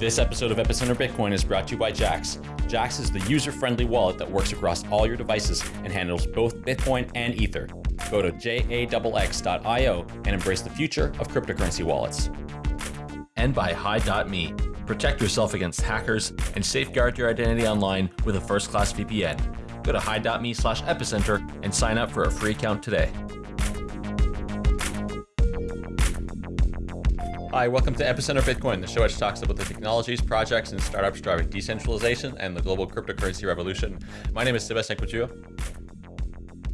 This episode of Epicenter Bitcoin is brought to you by Jaxx. Jaxx is the user-friendly wallet that works across all your devices and handles both Bitcoin and Ether. Go to jaxx.io and embrace the future of cryptocurrency wallets. And by Hide.me. Protect yourself against hackers and safeguard your identity online with a first-class VPN. Go to hide.me slash epicenter and sign up for a free account today. Hi, welcome to Epicenter Bitcoin, the show which talks about the technologies, projects, and startups driving decentralization and the global cryptocurrency revolution. My name is Sébastien Couture.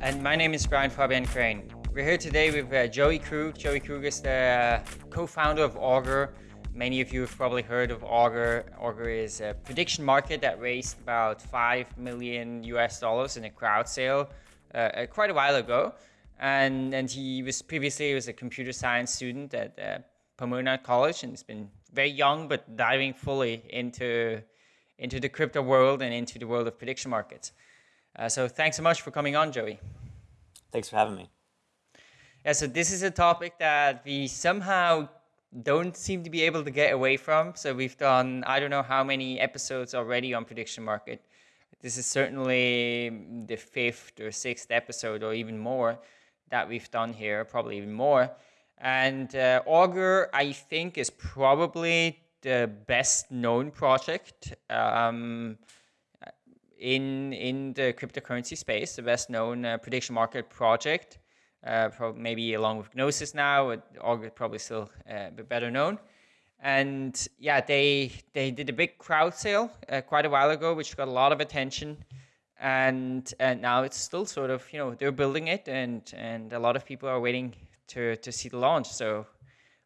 And my name is Brian Fabian Crain. We're here today with uh, Joey Krug. Joey Krug is the uh, co-founder of Augur. Many of you have probably heard of Augur. Augur is a prediction market that raised about 5 million US dollars in a crowd sale uh, uh, quite a while ago. And, and he was previously he was a computer science student at uh, Pomona College and has been very young but diving fully into into the crypto world and into the world of prediction markets. Uh, so thanks so much for coming on, Joey. Thanks for having me. Yeah, so this is a topic that we somehow don't seem to be able to get away from. So we've done I don't know how many episodes already on prediction market. This is certainly the fifth or sixth episode or even more that we've done here, probably even more. And uh, Augur, I think, is probably the best known project um, in in the cryptocurrency space, the best known uh, prediction market project. Uh, maybe along with Gnosis now, Augur probably still uh, better known. And yeah, they they did a big crowd sale uh, quite a while ago, which got a lot of attention. And and now it's still sort of you know they're building it, and and a lot of people are waiting to, to see the launch. So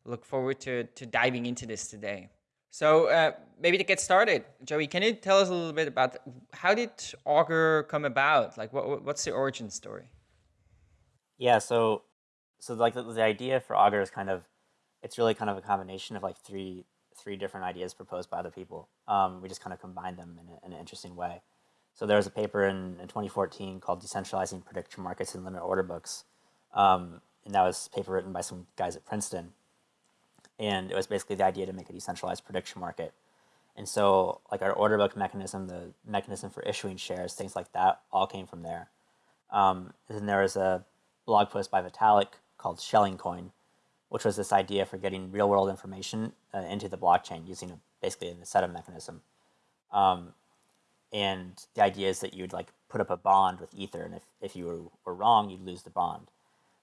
look forward to, to diving into this today. So uh, maybe to get started, Joey, can you tell us a little bit about how did Augur come about? Like, what, what's the origin story? Yeah, so so like the, the idea for Augur is kind of it's really kind of a combination of like three three different ideas proposed by other people. Um, we just kind of combine them in, a, in, an interesting way. So there was a paper in, in 2014 called Decentralizing Prediction Markets in Limit Order Books. Um, and that was paper written by some guys at Princeton. And it was basically the idea to make a decentralized prediction market. And so like our order book mechanism, the mechanism for issuing shares, things like that, all came from there. Um, then there was a blog post by Vitalik called Schelling Coin, which was this idea for getting real world information uh, into the blockchain using a, basically a setup mechanism. Um, and the idea is that you'd like put up a bond with Ether, and if, if you were, were wrong, you'd lose the bond.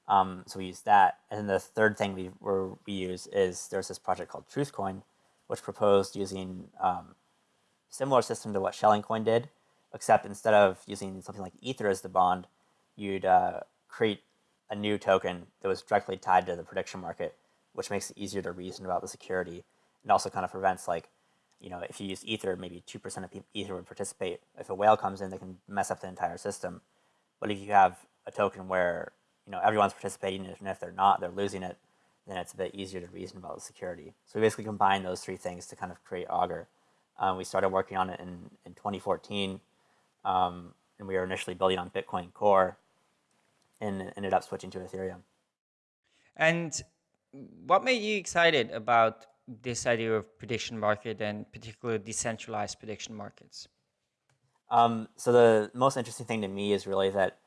Um, so we use that. And then the third thing we, we use is there's this project called TruthCoin, which proposed using um, similar system to what Schelling Coin did, except instead of using something like Ether as the bond, you'd uh, create a new token that was directly tied to the prediction market, which makes it easier to reason about the security and also kind of prevents like, you know, if you use Ether, maybe 2% of Ether would participate. If a whale comes in, they can mess up the entire system. But if you have a token where you know, everyone's participating, and if they're not, they're losing it, then it's a bit easier to reason about the security. So we basically combine those three things to kind of create Augur. Um, we started working on it in, in 2014, um, and we were initially building on Bitcoin Core, and ended up switching to Ethereum. And what made you excited about this idea of prediction market and particularly decentralized prediction markets? Um, so the most interesting thing to me is really that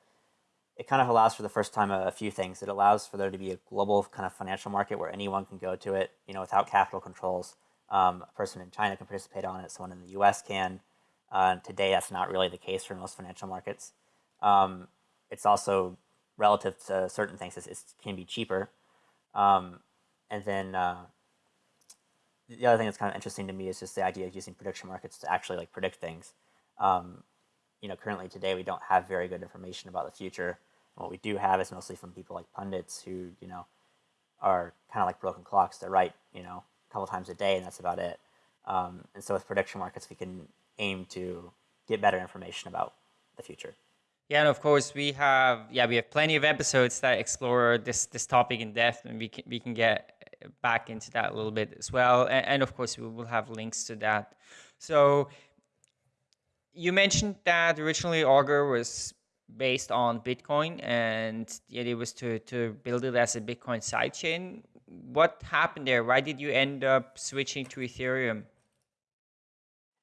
it kind of allows for the first time a, a, few things. It allows for there to be a global kind of financial market where anyone can go to it, you know, without capital controls. Um, a person in China can participate on it, someone in the US can. Uh, today, that's not really the case for most financial markets. Um, it's also relative to certain things, it can be cheaper. Um, and then uh, the other thing that's kind of interesting to me is just the idea of using prediction markets to actually like predict things. Um, you know, currently today we don't have very good information about the future what we do have is mostly from people like pundits who, you know, are kind of like broken clocks. They write, you know, a couple times a day and that's about it. Um, and so with prediction markets, we can aim to get better information about the future. Yeah, and of course we have yeah we have plenty of episodes that explore this this topic in depth, and we can we can get back into that a little bit as well. And, and of course we will have links to that. So you mentioned that originally Augur was based on Bitcoin, and the idea was to, to build it as a Bitcoin sidechain. What happened there? Why did you end up switching to Ethereum?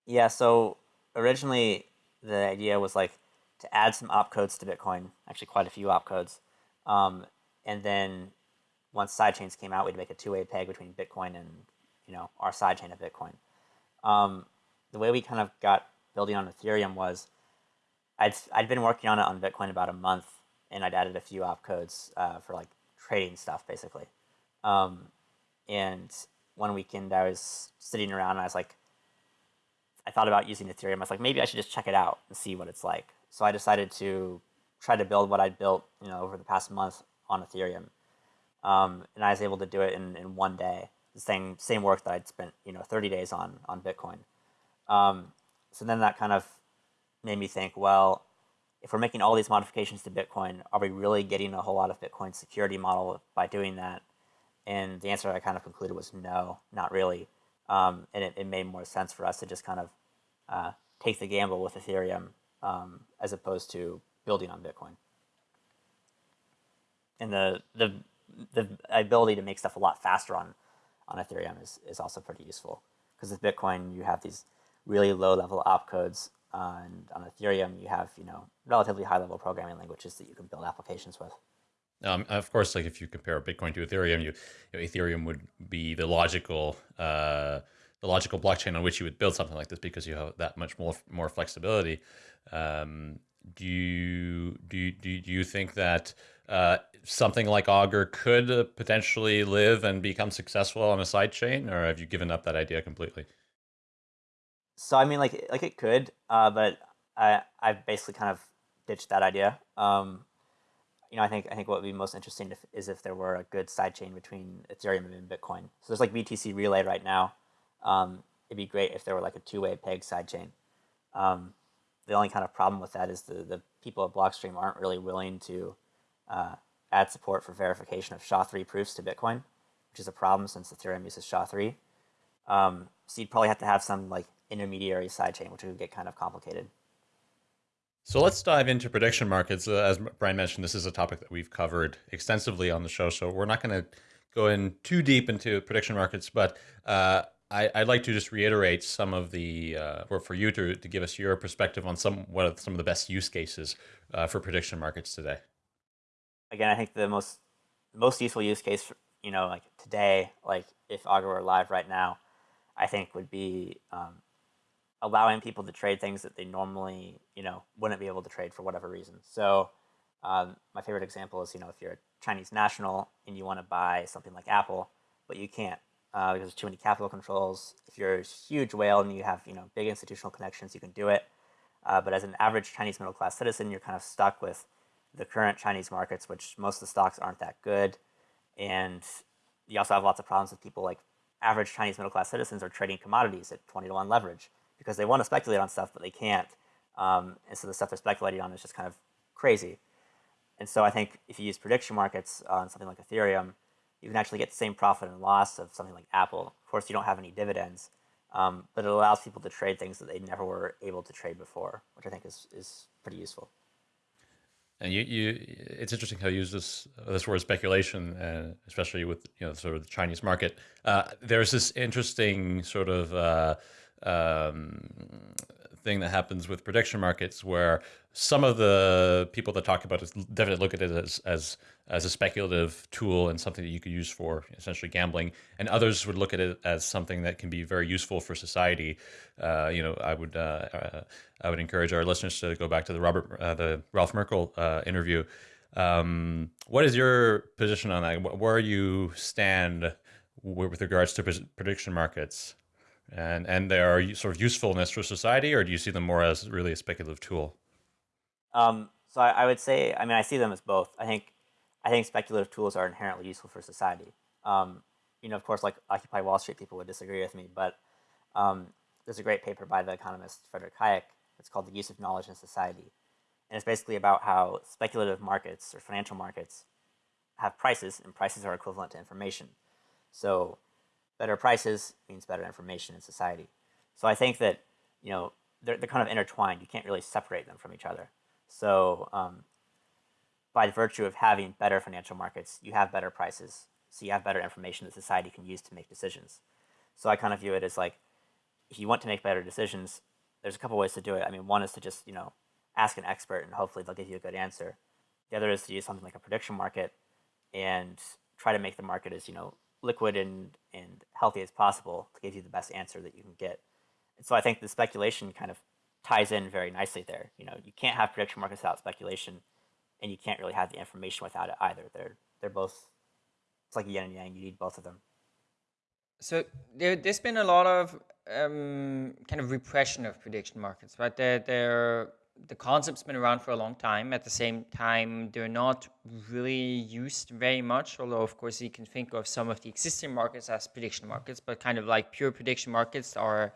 Yeah, so originally the idea was like to add some opcodes to Bitcoin, actually quite a few opcodes. Um, and then once sidechains came out, we'd make a two-way peg between Bitcoin and you know our sidechain of Bitcoin. Um, the way we kind of got building on Ethereum was I'd I'd been working on it on Bitcoin about a month, and I'd added a few opcodes uh, for like trading stuff basically. Um, and one weekend I was sitting around and I was like, I thought about using Ethereum. I was like, maybe I should just check it out and see what it's like. So I decided to try to build what I'd built, you know, over the past month on Ethereum. Um, and I was able to do it in, in one day. The same same work that I'd spent, you know, 30 days on on Bitcoin. Um, so then that kind of made me think, well, if we're making all these modifications to Bitcoin, are we really getting a whole lot of Bitcoin security model by doing that? And the answer I kind of concluded was no, not really. Um, and it, it, made more sense for us to just kind of uh, take the gamble with Ethereum um, as opposed to building on Bitcoin. And the the the ability to make stuff a lot faster on on Ethereum is, is also pretty useful because with Bitcoin you have these really low level opcodes and on Ethereum you have you know relatively high level programming languages that you can build applications with. Um, of course, like if you compare Bitcoin to Ethereum, you, you know, Ethereum would be the logical uh, the logical blockchain on which you would build something like this because you have that much more more flexibility. Um, do you do you, do you think that uh, something like Augur could potentially live and become successful on a side chain, or have you given up that idea completely? So I mean, like like it could, uh, but I I've basically kind of ditched that idea. Um, you know, I think I think what would be most interesting if, is if there were a good sidechain between Ethereum and Bitcoin. So there's like BTC Relay right now. Um, it'd be great if there were like a two-way peg sidechain. Um, the only kind of problem with that is the the people at Blockstream aren't really willing to uh, add support for verification of SHA-3 proofs to Bitcoin, which is a problem since Ethereum uses SHA-3. Um, so you'd probably have to have some like intermediary sidechain, which would get kind of complicated. So let's dive into prediction markets. Uh, as Brian mentioned, this is a topic that we've covered extensively on the show, so we're not going to go in too deep into prediction markets, but uh, I, would like to just reiterate some of the, uh, or for you to, to give us your perspective on some what are some of the best use cases uh, for prediction markets today. Again, I think the most most useful use case, for, you know, like today, like if Augur were live right now, I think would be um, allowing people to trade things that they normally, you know, wouldn't be able to trade for whatever reason. So um, my favorite example is, you know, if you're a Chinese national and you want to buy something like Apple, but you can't uh, because there's too many capital controls. If you're a huge whale and you have, you know, big institutional connections, you can do it. Uh, but as an average Chinese middle class citizen, you're kind of stuck with the current Chinese markets, which most of the stocks aren't that good. And you also have lots of problems with people like average Chinese middle class citizens are trading commodities at 20 to 1 leverage because they want to speculate on stuff, but they can't. Um, and so the stuff they're speculating on is just kind of crazy. And so I think if you use prediction markets on something like Ethereum, you can actually get the same profit and loss of something like Apple. Of course, you don't have any dividends, um, but it allows people to trade things that they never were able to trade before, which I think is, is pretty useful. And you, you, it's interesting how you use this this word speculation, especially with you know sort of the Chinese market. Uh, there's this interesting sort of uh, um, thing that happens with prediction markets where some of the people that talk about it definitely look at it as, as, as a speculative tool and something that you could use for essentially gambling. And others would look at it as something that can be very useful for society. Uh, you know, I would, uh, uh, I would encourage our listeners to go back to the Robert, uh, the Ralph Merkle uh, interview. Um, what is your position on that? Where you stand with regards to prediction markets? And and they are sort of usefulness for society, or do you see them more as really a speculative tool? Um, so I, I, would say, I mean, I see them as both. I think I think speculative tools are inherently useful for society. Um, you know, of course, like Occupy Wall Street people would disagree with me, but um, there's a great paper by the economist Frederick Hayek. It's called The Use of Knowledge in Society. And it's basically about how speculative markets or financial markets have prices, and prices are equivalent to information. So better prices means better information in society. So I think that you know they're, they're kind of intertwined. You can't really separate them from each other. So um, by virtue of having better financial markets, you have better prices. So you have better information that society can use to make decisions. So I kind of view it as like if you want to make better decisions, there's a couple ways to do it. I mean, one is to just you know ask an expert and hopefully they'll give you a good answer. The other is to use something like a prediction market and try to make the market as you know liquid and and healthy as possible to give you the best answer that you can get. And so I think the speculation kind of ties in very nicely there. You know, you can't have prediction markets without speculation, and you can't really have the information without it either. They're they're both it's like yin and yang. You need both of them. So there, there's been a lot of um, kind of repression of prediction markets, right? They're, they're, the concept's been around for a long time. At the same time, they're not really used very much, although, of course, you can think of some of the existing markets as prediction markets, but kind of like pure prediction markets are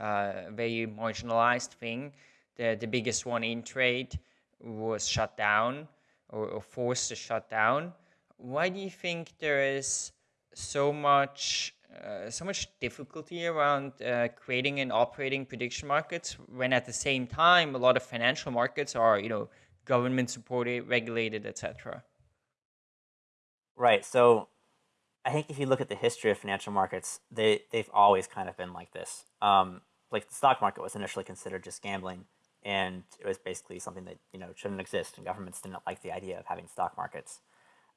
uh, a very marginalized thing. The, the biggest one Intrade was shut down or, or forced to shut down. Why do you think there is so much uh, so much difficulty around uh, creating and operating prediction markets when at the same time a lot of financial markets are you know government supported regulated etc right. So i think if you look at the history of financial markets they they've always kind of been like this. Um, like the stock market was initially considered just gambling and it was basically something that you know shouldn't exist and governments didn't like the idea of having stock markets.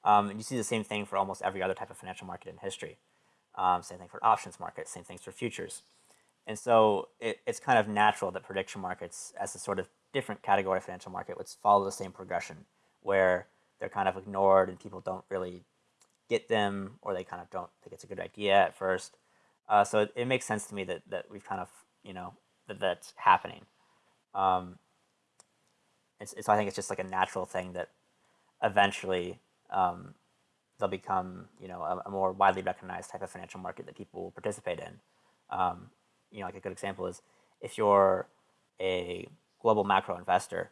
Um, and you see the same thing for almost every other type of financial market in history um, same thing for options markets, same things for futures. And so it, it's kind of natural that prediction markets, as a sort of different category of financial market, would follow the same progression where they're kind of ignored and people don't really get them or they kind of don't think it's a good idea at first. Uh, so it, it, makes sense to me that, that we've kind of, you know, that that's happening. Um, it's, I think it's just like a natural thing that eventually um, they'll become you know a, a, more widely recognized type of financial market that people will participate in. Um, you know, like a good example is if you're a global macro investor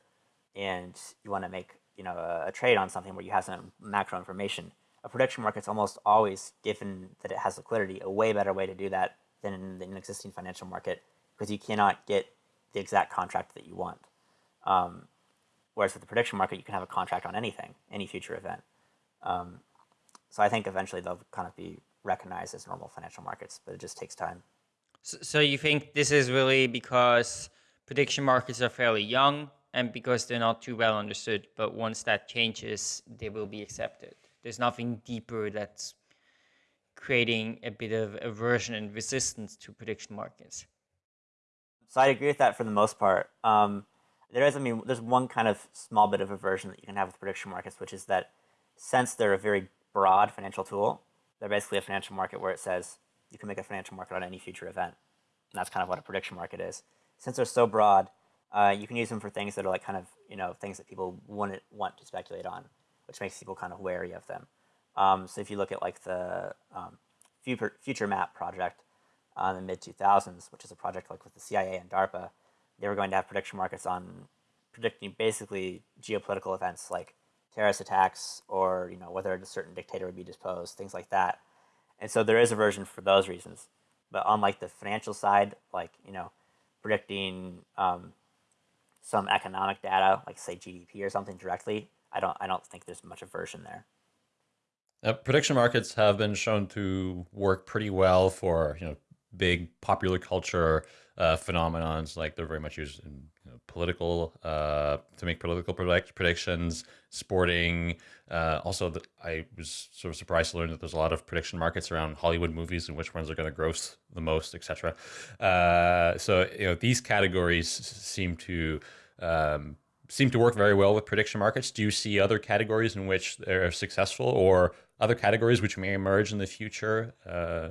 and you want to make you know a, a, trade on something where you have some macro information, a prediction market's almost always, given that it has liquidity, a way better way to do that than in an existing financial market because you cannot get the exact contract that you want. Um, whereas with the prediction market, you can have a contract on anything, any future event. Um, so I think eventually they'll kind of be recognized as normal financial markets, but it just takes time. So, so you think this is really because prediction markets are fairly young and because they're not too well understood, but once that changes, they will be accepted. There's nothing deeper that's creating a bit of aversion and resistance to prediction markets. So I agree with that for the most part. Um, there is, I mean, there's one kind of small bit of aversion that you can have with prediction markets, which is that since they're a very broad financial tool. They're basically a financial market where it says you can make a financial market on any future event. And that's kind of what a prediction market is. Since they're so broad, uh, you can use them for things that are like kind of, you know, things that people wouldn't want to speculate on, which makes people kind of wary of them. Um, so if you look at like the um, FutureMAP project uh, in the mid 2000s, which is a project like with the CIA and DARPA, they were going to have prediction markets on predicting basically geopolitical events like terrorist attacks or you know whether a certain dictator would be disposed, things like that. And so there is a version for those reasons. But on like the financial side, like you know, predicting um, some economic data, like say GDP or something directly, I don't I don't think there's much aversion there. Uh, prediction markets have been shown to work pretty well for you know big popular culture uh, phenomenons. Like they're very much used in you know, political uh, to make political predict predictions, sporting. Uh, also, the, I was sort of surprised to learn that there's a lot of prediction markets around Hollywood movies and which ones are going to gross the most, etc. Uh, so you know these categories seem to um, seem to work very well with prediction markets. Do you see other categories in which they're successful, or other categories which may emerge in the future? Uh,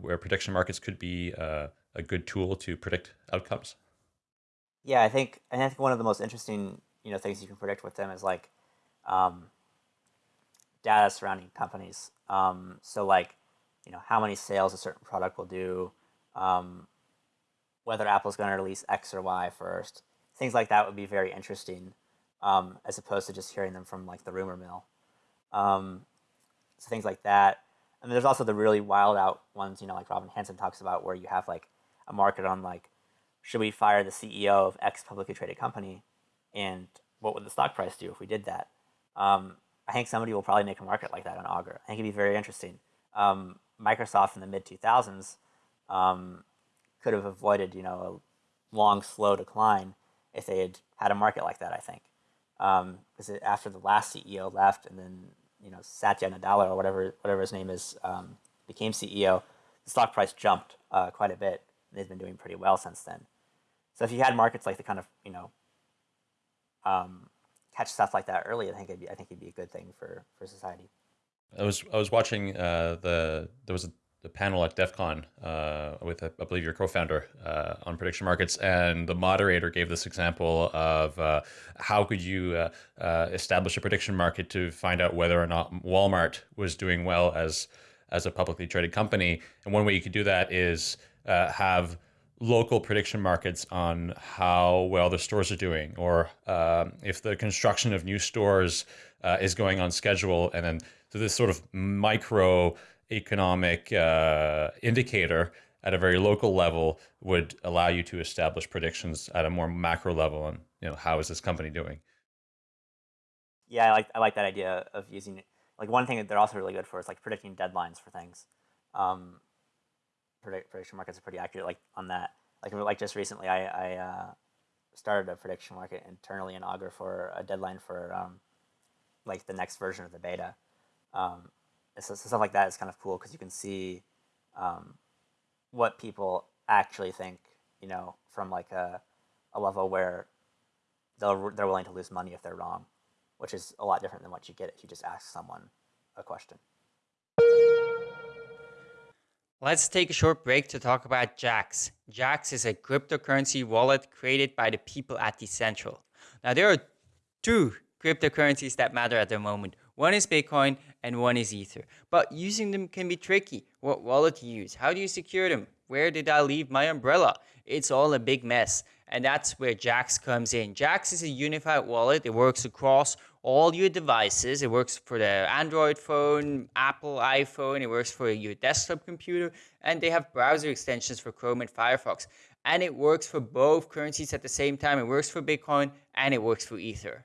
where prediction markets could be uh, a good tool to predict outcomes? Yeah, I think I think one of the most interesting you know things you can predict with them is like um, data surrounding companies. Um, so like you know how many sales a certain product will do, um, whether Apple's going to release X or Y first, things like that would be very interesting, um, as opposed to just hearing them from like the rumor mill. Um, so things like that. And there's also the really wild out ones, you know, like Robin Hanson talks about, where you have like a market on like, should we fire the CEO of X publicly traded company, and what would the stock price do if we did that? Um, I think somebody will probably make a market like that on Augur. I think it'd be very interesting. Um, Microsoft in the mid 2000s um, could have avoided you know a long slow decline if they had had a market like that. I think because um, after the last CEO left and then you know Satya Nadella or whatever whatever his name is um, became CEO, the stock price jumped uh, quite a bit. They've been doing pretty well since then. So if you had markets like the kind of you know um, catch stuff like that early, I think it'd be, I think it'd be a good thing for for society. I was I was watching uh, the there was a the panel at DEF CON uh, with, I believe, your co-founder uh, on prediction markets, and the moderator gave this example of uh, how could you uh, uh, establish a prediction market to find out whether or not Walmart was doing well as as a publicly traded company. And one way you could do that is uh, have local prediction markets on how well the stores are doing, or um, if the construction of new stores is going on schedule, and then so this sort of micro economic uh, indicator at a very local level would allow you to establish predictions at a more macro level and you know how is this company doing? Yeah i like i like that idea of using like one thing that they're also really good for is like predicting deadlines for things. Um, prediction markets are pretty accurate like on that like like just recently i i uh, started a prediction market internally in augur for a deadline for um, like the next version of the beta um, so, so stuff like that is kind of cool because you can see um, what people actually think, you know, from like a, a level where they'll, they're willing to lose money if they're wrong, which is a lot different than what you get if you just ask someone a question. Let's take a short break to talk about Jaxx. Jaxx is a cryptocurrency wallet created by the people at Decentral. Now, there are two cryptocurrencies that matter at the moment. One is Bitcoin and one is Ether. But using them can be tricky. What wallet to use? How do you secure them? Where did I leave my umbrella? It's all a big mess. And that's where Jaxx comes in. Jaxx is a unified wallet. It works across all your devices. It works for the Android phone, Apple iPhone. It works for your desktop computer. And they have browser extensions for Chrome and Firefox. And it works for both currencies at the same time. It works for Bitcoin and it works for Ether.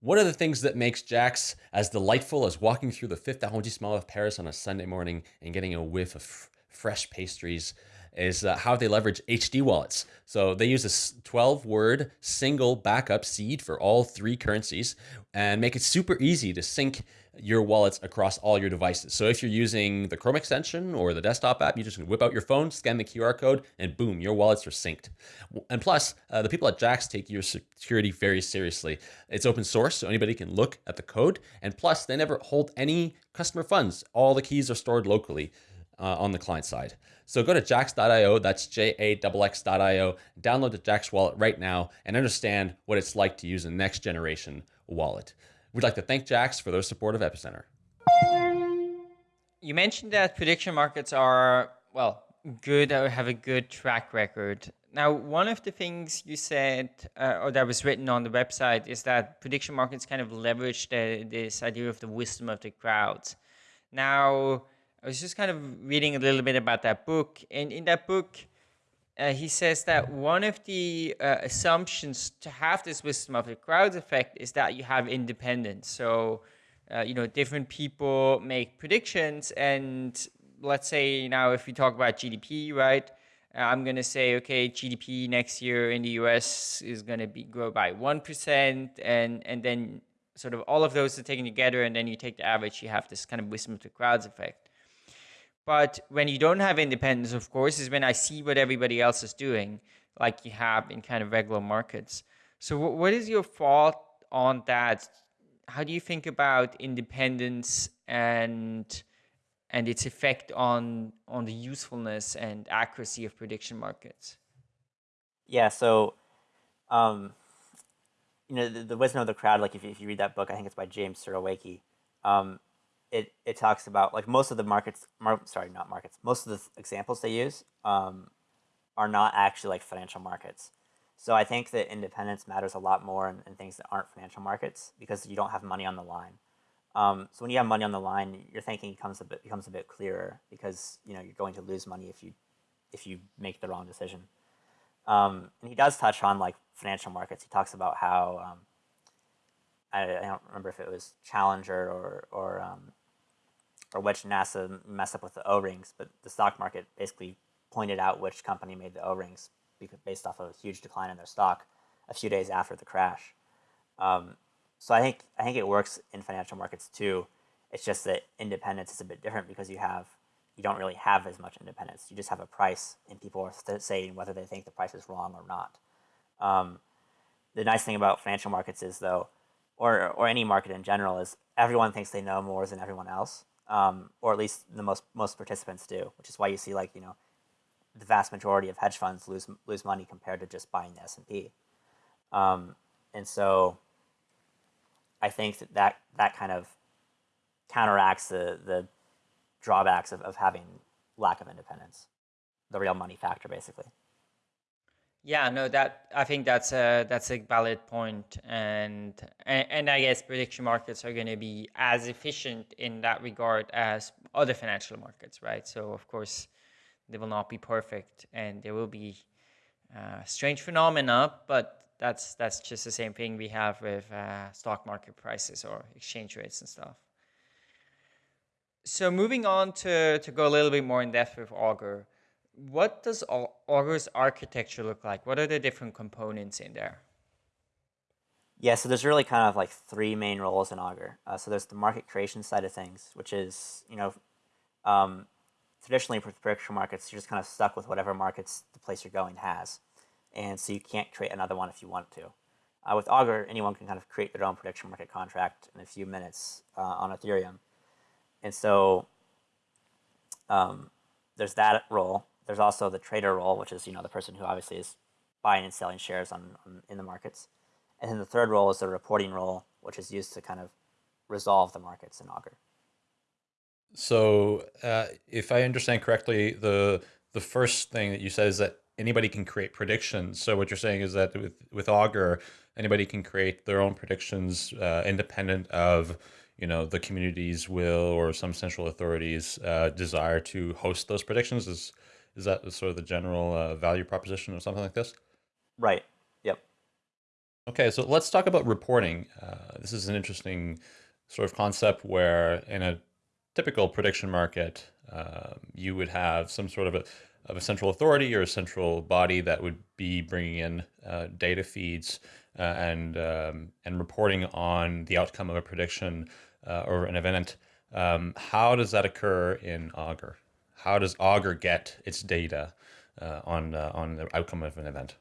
One of the things that makes Jaxx as delightful as walking through the fifth arrondissement of Paris on a Sunday morning and getting a whiff of fresh pastries is uh, how they leverage HD wallets. So they use a 12 word single backup seed for all three currencies and make it super easy to sync your wallets across all your devices. So if you're using the Chrome extension or the desktop app, you just whip out your phone, scan the QR code, and boom, your wallets are synced. And plus, uh, the people at Jaxx take your security very seriously. It's open source, so anybody can look at the code. And plus, they never hold any customer funds. All the keys are stored locally uh, on the client side. So go to jaxx.io, that's J-A-X-X.io, download the Jaxx wallet right now and understand what it's like to use a next generation wallet. We'd like to thank Jaxx for their support of Epicenter. You mentioned that prediction markets are, well, good or have a good track record. Now, one of the things you said, uh, or that was written on the website, is that prediction markets kind of leverage the, this idea of the wisdom of the crowds. Now, I was just kind of reading a little bit about that book, and in that book, uh, he says that one of the uh, assumptions to have this wisdom of the crowds effect is that you have independence. So, uh, you know, different people make predictions, and let's say now if we talk about GDP, right? Uh, I'm gonna say, okay, GDP next year in the U.S. is gonna be grow by one percent, and and then sort of all of those are taken together, and then you take the average. You have this kind of wisdom of the crowds effect. But when you don't have independence, of course, is when I see what everybody else is doing, like you have in kind of regular markets. So, what is your thought on that? How do you think about independence and and its effect on on the usefulness and accuracy of prediction markets? Yeah. So, um, you know, the, the wisdom of the crowd. Like if you, if you read that book, I think it's by James Surowiecki. Um, it it talks about like most of the markets, mar- sorry, not markets. Most of the examples they use um, are not actually like financial markets. So I think that independence matters a lot more in, in, things that aren't financial markets because you don't have money on the line. Um, so when you have money on the line, your thinking becomes a bit becomes a bit clearer because you know you're going to lose money if you if you make the wrong decision. Um, and he does touch on like financial markets. He talks about how um, I, I, don't remember if it was Challenger or or um, or which NASA messed up with the O-rings, but the stock market basically pointed out which company made the O-rings based off of a huge decline in their stock a few days after the crash. Um, so I think I think it works in financial markets too. It's just that independence is a bit different because you have you don't really have as much independence. You just have a price, and people are saying whether they think the price is wrong or not. Um, the nice thing about financial markets is though, or or any market in general, is everyone thinks they know more than everyone else, um, or at least the most most participants do, which is why you see like you know, the vast majority of hedge funds lose lose money compared to just buying the S and P, um, and so I think that, that that kind of counteracts the the drawbacks of, of having lack of independence, the real money factor, basically. Yeah, no, that I think that's a that's a valid point, and and, and I guess prediction markets are going to be as efficient in that regard as other financial markets, right? So of course, they will not be perfect, and there will be uh, strange phenomena, but that's that's just the same thing we have with uh, stock market prices or exchange rates and stuff. So moving on to, to go a little bit more in depth with Augur, what does Augur's architecture look like? What are the different components in there? Yeah, so there's really kind of like three main roles in Augur. Uh, so there's the market creation side of things, which is, you know, um, traditionally for prediction markets, you're just kind of stuck with whatever markets the place you're going has and so you can't create another one if you want to. Uh, with Augur, anyone can kind of create their own prediction market contract in a few minutes uh, on Ethereum. And so um, there's that role. There's also the trader role, which is you know the person who obviously is buying and selling shares on, on in the markets. And then the third role is the reporting role, which is used to kind of resolve the markets in Augur. So, uh, if I understand correctly, the the first thing that you said is that anybody can create predictions. So what you're saying is that with with Augur, anybody can create their own predictions uh, independent of you know the community's will or some central authority's uh, desire to host those predictions. Is is that sort of the general uh, value proposition or something like this? Right. Yep. Okay, so let's talk about reporting. Uh, this is an interesting sort of concept where in a typical prediction market, uh, you would have some sort of a of a central authority or a central body that would be bringing in uh, data feeds uh, and um, and reporting on the outcome of a prediction uh, or an event. Um, how does that occur in Augur? How does Augur get its data uh, on uh, on the outcome of an event?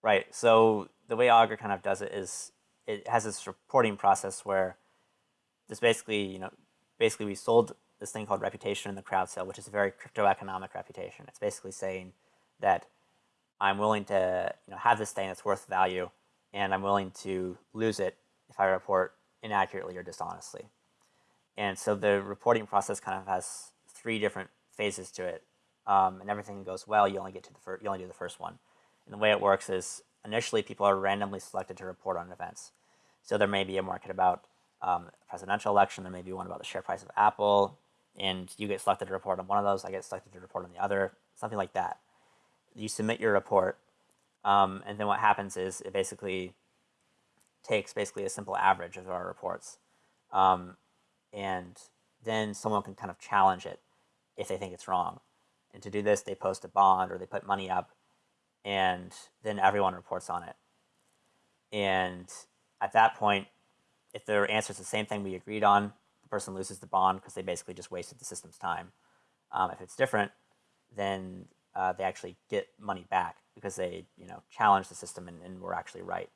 Right. So the way Augur kind of does it is it has this reporting process where this basically you know basically we sold this thing called reputation in the crowd sale, which is a very crypto-economic reputation. It's basically saying that I'm willing to you know, have this thing that's worth value, and I'm willing to lose it if I report inaccurately or dishonestly. And so the reporting process kind of has three different phases to it. Um, and everything goes well, you only get to the first, you only do the first one. And the way it works is initially people are randomly selected to report on events. So there may be a market about um, presidential election, there may be one about the share price of Apple, and you get selected to report on one of those, I get selected to report on the other, something like that. You submit your report, um, and then what happens is it basically takes basically a simple average of our reports, um, and then someone can kind of challenge it if they think it's wrong. And to do this, they post a bond or they put money up, and then everyone reports on it. And at that point, if their answer is the same thing we agreed on, the person loses the bond because they basically just wasted the system's time. Um, if it's different, then uh, they actually get money back because they you know challenge the system and, and were actually right.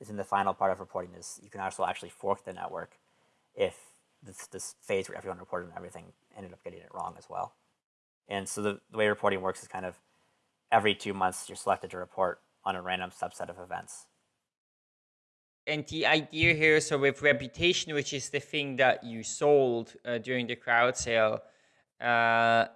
Is in the final part of reporting is you can also actually fork the network if this, this phase where everyone reported on everything ended up getting it wrong as well. And so the, the way reporting works is kind of every two months you're selected to report on a random subset of events and the idea here, so with reputation, which is the thing that you sold uh, during the crowd sale, uh,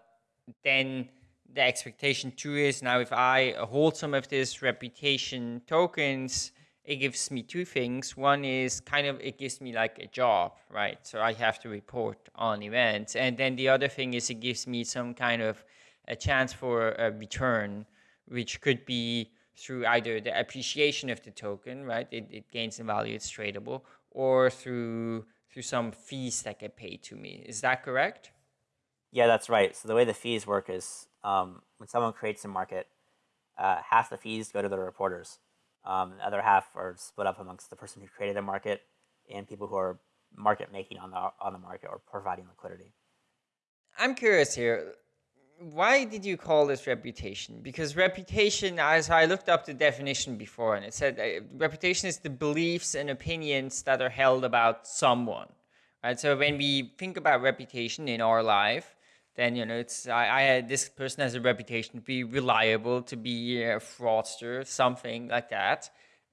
then the expectation too is now if I hold some of this reputation tokens, it gives me two things. One is kind of, it gives me like a job, right? So I have to report on events. And then the other thing is it gives me some kind of a chance for a return, which could be through either the appreciation of the token, right? It, it gains in value, it's tradable, or through through some fees that get paid to me. Is that correct? Yeah, that's right. So the way the fees work is um, when someone creates a market, uh, half the fees go to the reporters. Um, the other half are split up amongst the person who created the market and people who are market making on the on the market or providing liquidity. I'm curious here. Why did you call this reputation? Because reputation, as I looked up the definition before, and it said uh, reputation is the beliefs and opinions that are held about someone. Right. So when we think about reputation in our life, then you know it's I, I this person has a reputation to be reliable, to be a fraudster, something like that,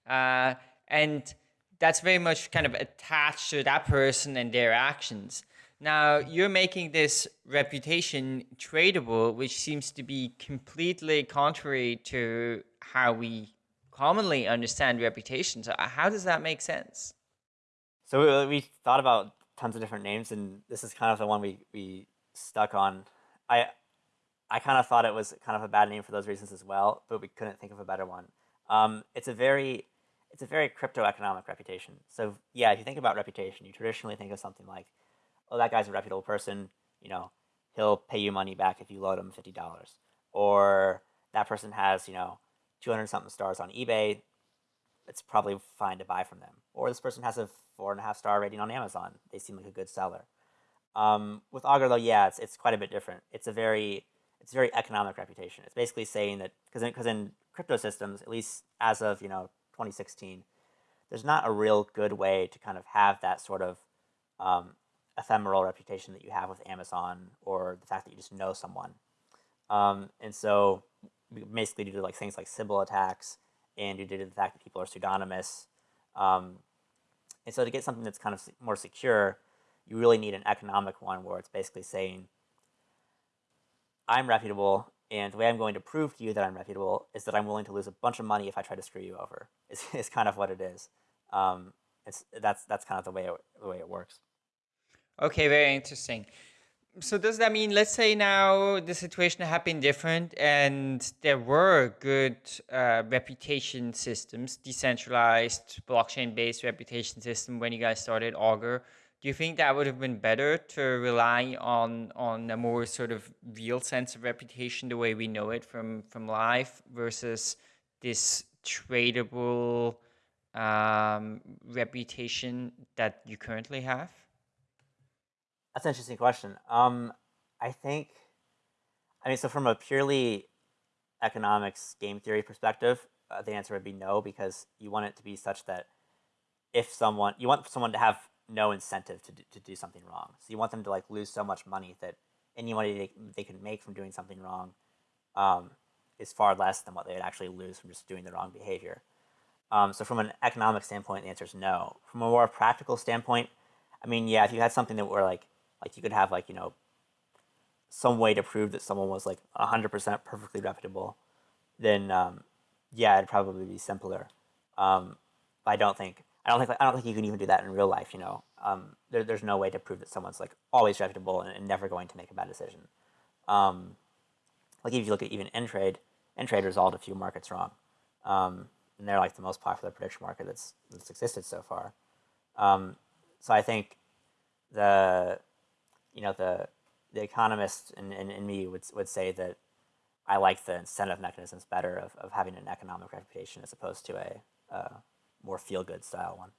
uh, and that's very much kind of attached to that person and their actions. Now you're making this reputation tradable, which seems to be completely contrary to how we commonly understand reputation. So how does that make sense? So we thought about tons of different names, and this is kind of the one we, we stuck on. I I kind of thought it was kind of a bad name for those reasons as well, but we couldn't think of a better one. Um, it's a very it's a very crypto economic reputation. So yeah, if you think about reputation, you traditionally think of something like, oh, that guy's a reputable person. You know, he'll pay you money back if you load him fifty dollars, or that person has you know two hundred something stars on eBay. It's probably fine to buy from them. Or this person has a four and a half star rating on Amazon. They seem like a good seller. Um, with Augur though, yeah, it's it's quite a bit different. It's a very it's a very economic reputation. It's basically saying that because because in, in crypto systems, at least as of you know 2016, there's not a real good way to kind of have that sort of um, ephemeral reputation that you have with Amazon or the fact that you just know someone. Um, and so basically due to like things like Sybil attacks and due to the fact that people are pseudonymous. Um, and so to get something that's kind of more secure, you really need an economic one where it's basically saying, I'm reputable and the way I'm going to prove to you that I'm reputable is that I'm willing to lose a bunch of money if I try to screw you over. Is, is kind of what it is. Um, it's that's that's kind of the way it, the way it works. Okay, very interesting. So does that mean, let's say now the situation had been different and there were good uh, reputation systems, decentralized blockchain-based reputation system when you guys started Augur, do you think that would have been better to rely on on a more sort of real sense of reputation the way we know it from from life versus this tradable um, reputation that you currently have? That's an interesting question. Um, I think, I mean, so from a purely economics game theory perspective, uh, the answer would be no because you want it to be such that if someone you want someone to have no incentive to do, to do something wrong. So you want them to like lose so much money that any money they, they can make from doing something wrong um, is far less than what they would actually lose from just doing the wrong behavior. Um, so from an economic standpoint, the answer is no. From a more practical standpoint, I mean, yeah, if you had something that were like, like you could have like, you know, some way to prove that someone was like 100% perfectly reputable, then um, yeah, it'd probably be simpler. Um, I don't think I don't think I don't think you can even do that in real life. You know, um, there, there's no way to prove that someone's like always reputable and, and never going to make a bad decision. Um, like if you look at even Intrade, Intrade resolved a few markets wrong, um, and they're like the most popular prediction market that's that's existed so far. Um, so I think the you know the the economist in, in, in me would would say that I like the incentive mechanisms better of, of having an economic reputation as opposed to a, a more feel good style one.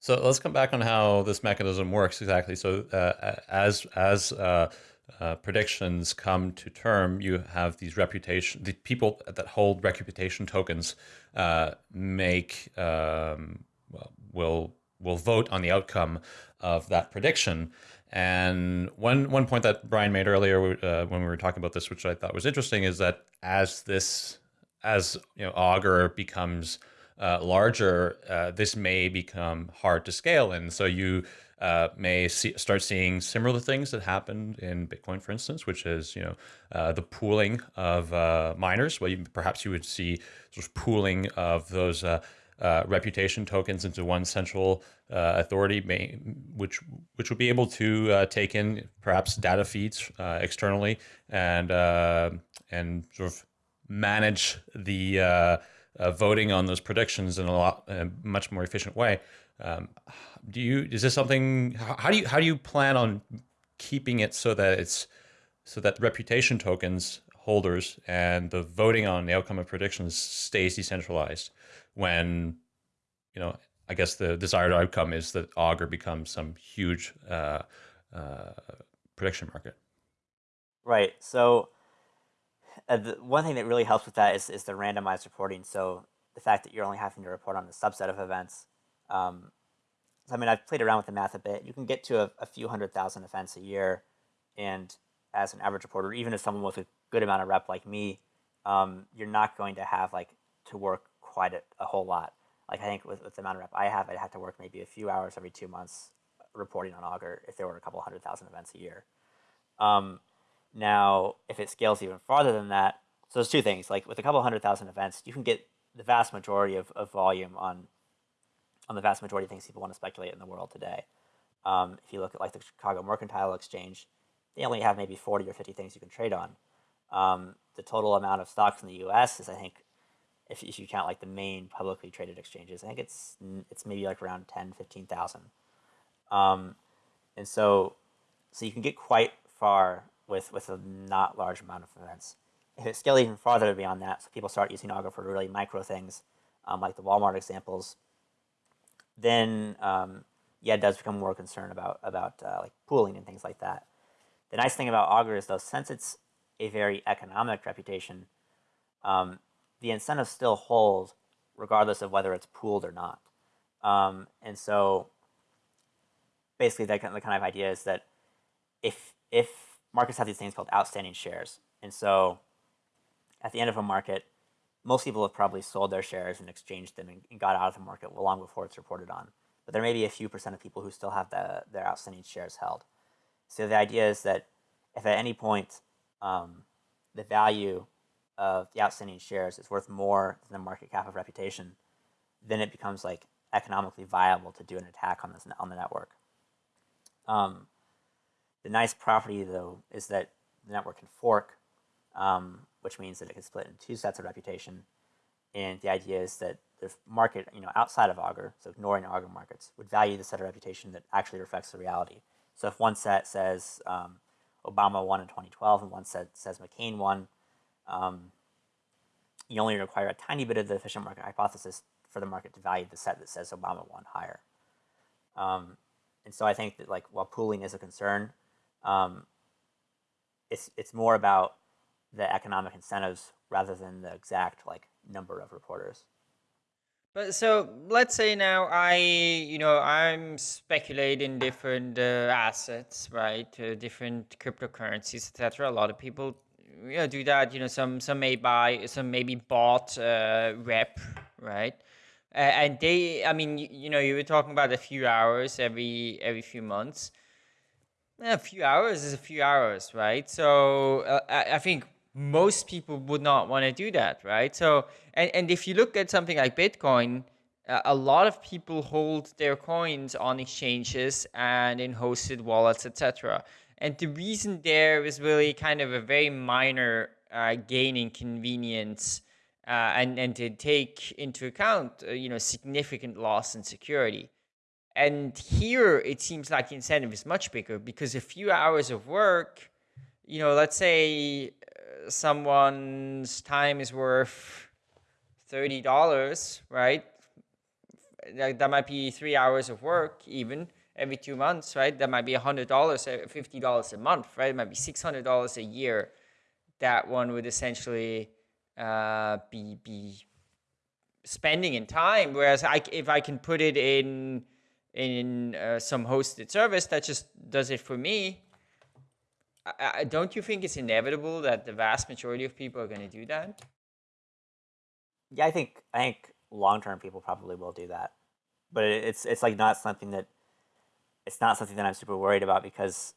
So let's come back on how this mechanism works exactly. So uh, as as uh, uh, predictions come to term, you have these reputation. The people that hold reputation tokens uh, make um, well, will will vote on the outcome of that prediction. And one one point that Brian made earlier uh, when we were talking about this, which I thought was interesting, is that as this as you know Augur becomes uh, larger, uh, this may become hard to scale. And so you uh, may see, start seeing similar things that happened in Bitcoin, for instance, which is you know uh, the pooling of uh, miners. Well, you, perhaps you would see sort of pooling of those uh, reputation tokens into one central authority, may, which which would be able to take in perhaps data feeds externally and and sort of manage the uh, voting on those predictions in a lot a much more efficient way. Um, do you is this something? How do you how do you plan on keeping it so that it's so that reputation tokens holders and the voting on the outcome of predictions stays decentralized when you know I guess the desired outcome is that Augur becomes some huge uh, uh, prediction market. Right. So uh, the one thing that really helps with that is, is the randomized reporting. So the fact that you're only having to report on a subset of events. Um, so I mean, I've played around with the math a bit. You can get to a, a few hundred thousand events a year, and as an average reporter, even as someone with a good amount of rep like me, um, you're not going to have like to work quite a, a whole lot. Like I think with, with, the amount of rep I have, I'd have to work maybe a few hours every two months reporting on Augur if there were a couple hundred thousand events a year. Um, now, if it scales even farther than that, so there's two things. Like with a couple hundred thousand events, you can get the vast majority of, of volume on on the vast majority of things people want to speculate in the world today. Um, if you look at like the Chicago Mercantile Exchange, they only have maybe 40 or 50 things you can trade on. Um, the total amount of stocks in the U.S. is, I think, if, if you count like the main publicly traded exchanges, I think it's it's maybe like around 10, 15,000. Um, and so, so you can get quite far with with a not large amount of events. If it scales even farther beyond that, so people start using Augur for really micro things, um, like the Walmart examples, then um, yeah, it does become more concerned about about uh, like pooling and things like that. The nice thing about Augur is though, since it's a very economic reputation, um, the incentives still hold regardless of whether it's pooled or not. Um, and so basically the kind, of, the kind of idea is that if, if markets have these things called outstanding shares, and so at the end of a market, most people have probably sold their shares and exchanged them and, got out of the market long before it's reported on. But there may be a few percent of people who still have the, their outstanding shares held. So the idea is that if at any point um, the value of the outstanding shares is worth more than the market cap of reputation, then it becomes like economically viable to do an attack on this on the network. Um, the nice property though is that the network can fork, um, which means that it can split in two sets of reputation. And the idea is that the market, you know, outside of Augur, so ignoring Augur markets, would value the set of reputation that actually reflects the reality. So if one set says um, Obama won in 2012 and one set says McCain won, um, you only require a tiny bit of the efficient market hypothesis for the market to value the set that says Obama won higher. Um, and so I think that like while pooling is a concern, um, it's it's more about the economic incentives rather than the exact like number of reporters. But so let's say now I, you know, I'm speculating different uh, assets, right? Uh, different cryptocurrencies, etc. A lot of people, you know, do that. You know, some some may buy, some maybe bought uh, rep, right? and they, I mean, you, you, know, you were talking about a few hours every every few months. A few hours is a few hours, right? So uh, I, I think most people would not want to do that, right? So, and, and if you look at something like Bitcoin, uh, a lot of people hold their coins on exchanges and in hosted wallets, etc. And the reason there is really kind of a very minor uh, gain in convenience uh, and, and to take into account, uh, you know, significant loss in security. And here it seems like the incentive is much bigger because a few hours of work, you know, let's say someone's time is worth $30, right? That, might be three hours of work even every two months, right? That might be $100, $50 a month, right? It might be $600 a year. That one would essentially uh, be, be spending in time. Whereas I, if I can put it in, in uh, some hosted service that just does it for me, I, don't you think it's inevitable that the vast majority of people are going to do that? Yeah, I think I think long term people probably will do that, but it's it's like not something that it's not something that I'm super worried about because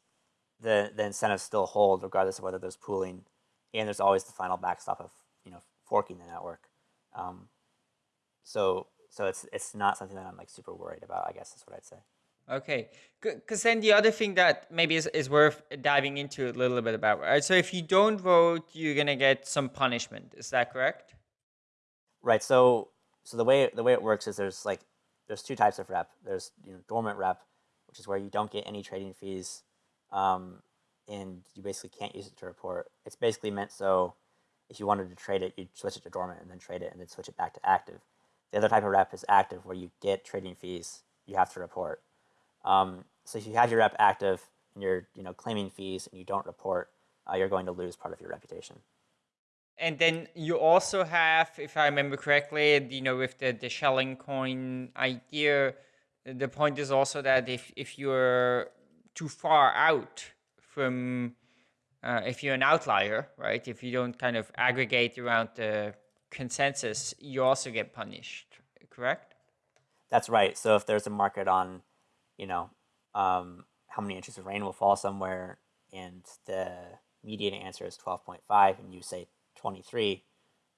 the the incentives still hold regardless of whether there's pooling, and there's always the final backstop of you know forking the network. Um, so so it's it's not something that I'm like super worried about. I guess is what I'd say. Okay, because then the other thing that maybe is, is worth diving into a little bit about, right? So if you don't vote, you're gonna get some punishment. Is that correct? Right. So so the way the way it works is there's like there's two types of rep. There's you know dormant rep, which is where you don't get any trading fees, um, and you basically can't use it to report. It's basically meant so if you wanted to trade it, you'd switch it to dormant and then trade it and then switch it back to active. The other type of rep is active, where you get trading fees you have to report. Um, so if you have your rep active and you're you know claiming fees and you don't report, uh, you're going to lose part of your reputation. And then you also have, if I remember correctly, you know, with the, the Schelling coin idea, the point is also that if, if you're too far out from, uh, if you're an outlier, right, if you don't kind of aggregate around the consensus, you also get punished, correct? That's right. So if there's a market on, you know, um, how many inches of rain will fall somewhere, and the median answer is 12.5, and you say 23,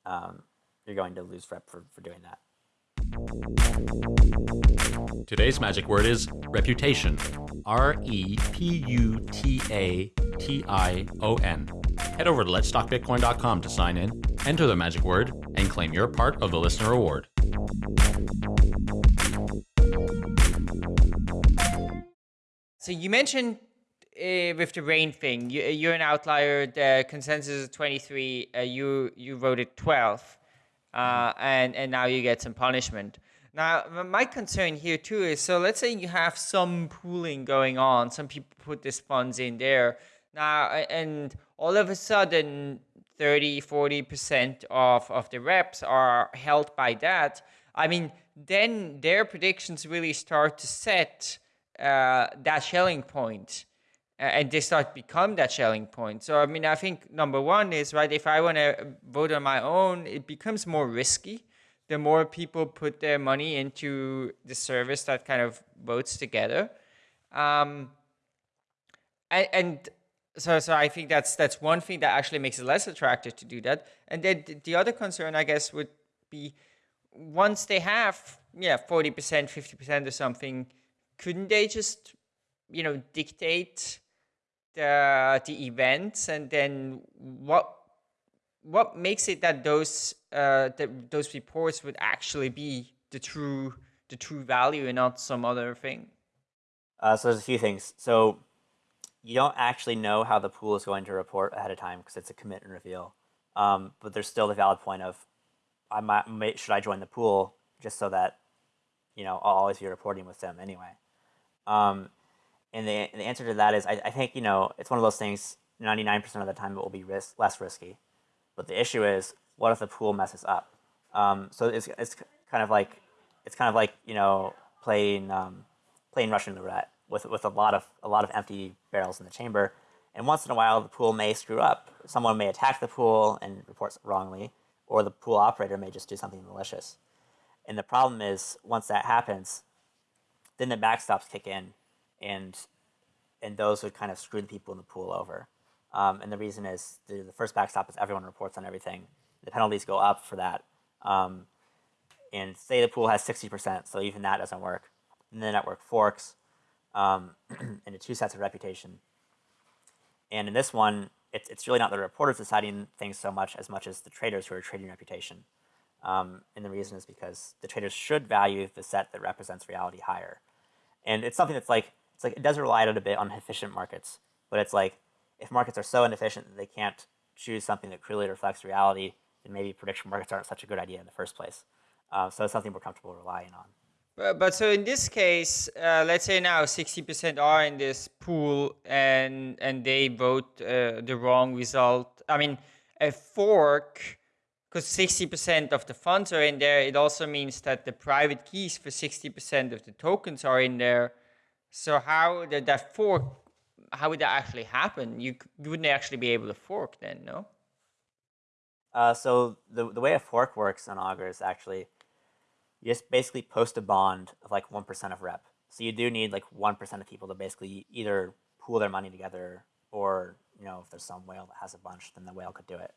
um, you're going to lose rep for, for doing that. Today's magic word is reputation. R E P U T A T I O N. Head over to letstalkbitcoin.com to sign in, enter the magic word, and claim your part of the listener reward. So you mentioned uh, with the rain thing, you, you're an outlier. The consensus is 23. Uh, you you voted 12, uh, and and now you get some punishment. Now my concern here too is so let's say you have some pooling going on. Some people put these funds in there now, and all of a sudden 30, 40 percent of of the reps are held by that. I mean, then their predictions really start to set uh, that uh, and they start become that Schelling point. So, I mean, I think number one is, right, if I want to vote on my own, it becomes more risky. The more people put their money into the service that kind of votes together. Um, and, and so, so I think that's that's one thing that actually makes it less attractive to do that. And then the other concern, I guess, would be once they have, yeah, 40%, 50% or something, couldn't they just, you know, dictate the the events and then what what makes it that those uh, that those reports would actually be the true the true value and not some other thing? Uh, so there's a few things. So you don't actually know how the pool is going to report ahead of time because it's a commit and reveal. Um, but there's still the valid point of, I might, should I join the pool just so that, you know, I'll always be reporting with them anyway. Um, and the, the answer to that is, I, I think, you know, it's one of those things, 99% of the time it will be risk, less risky. But the issue is, what if the pool messes up? Um, so it's, it's kind of like, it's kind of like, you know, playing, um, playing Russian roulette with, with a, lot of, a lot of empty barrels in the chamber. And once in a while, the pool may screw up. Someone may attack the pool and report wrongly, or the pool operator may just do something malicious. And the problem is, once that happens, then the backstops kick in, and and those would kind of screw the people in the pool over. Um, and the reason is the, the, first backstop is everyone reports on everything. The penalties go up for that. Um, and say the pool has 60%, so even that doesn't work. And the network forks um, into two sets of reputation. And in this one, it's, it's really not the reporters deciding things so much as much as the traders who are trading reputation. Um, and the reason is because the traders should value the set that represents reality higher. And it's something that's like, it's like it does rely a bit on efficient markets, but it's like if markets are so inefficient that they can't choose something that clearly reflects reality, then maybe prediction markets aren't such a good idea in the first place. Uh, so it's something we're comfortable relying on. But, so in this case, uh, let's say now 60% are in this pool and and they vote uh, the wrong result. I mean, a fork, because 60% of the funds are in there, it also means that the private keys for 60% of the tokens are in there. So how did that fork, how would that actually happen? You, you wouldn't actually be able to fork then, no? Uh, so the, the way a fork works on Augur is actually you just basically post a bond of like 1% of rep. So you do need like 1% of people to basically either pool their money together or, you know, if there's some whale that has a bunch, then the whale could do it.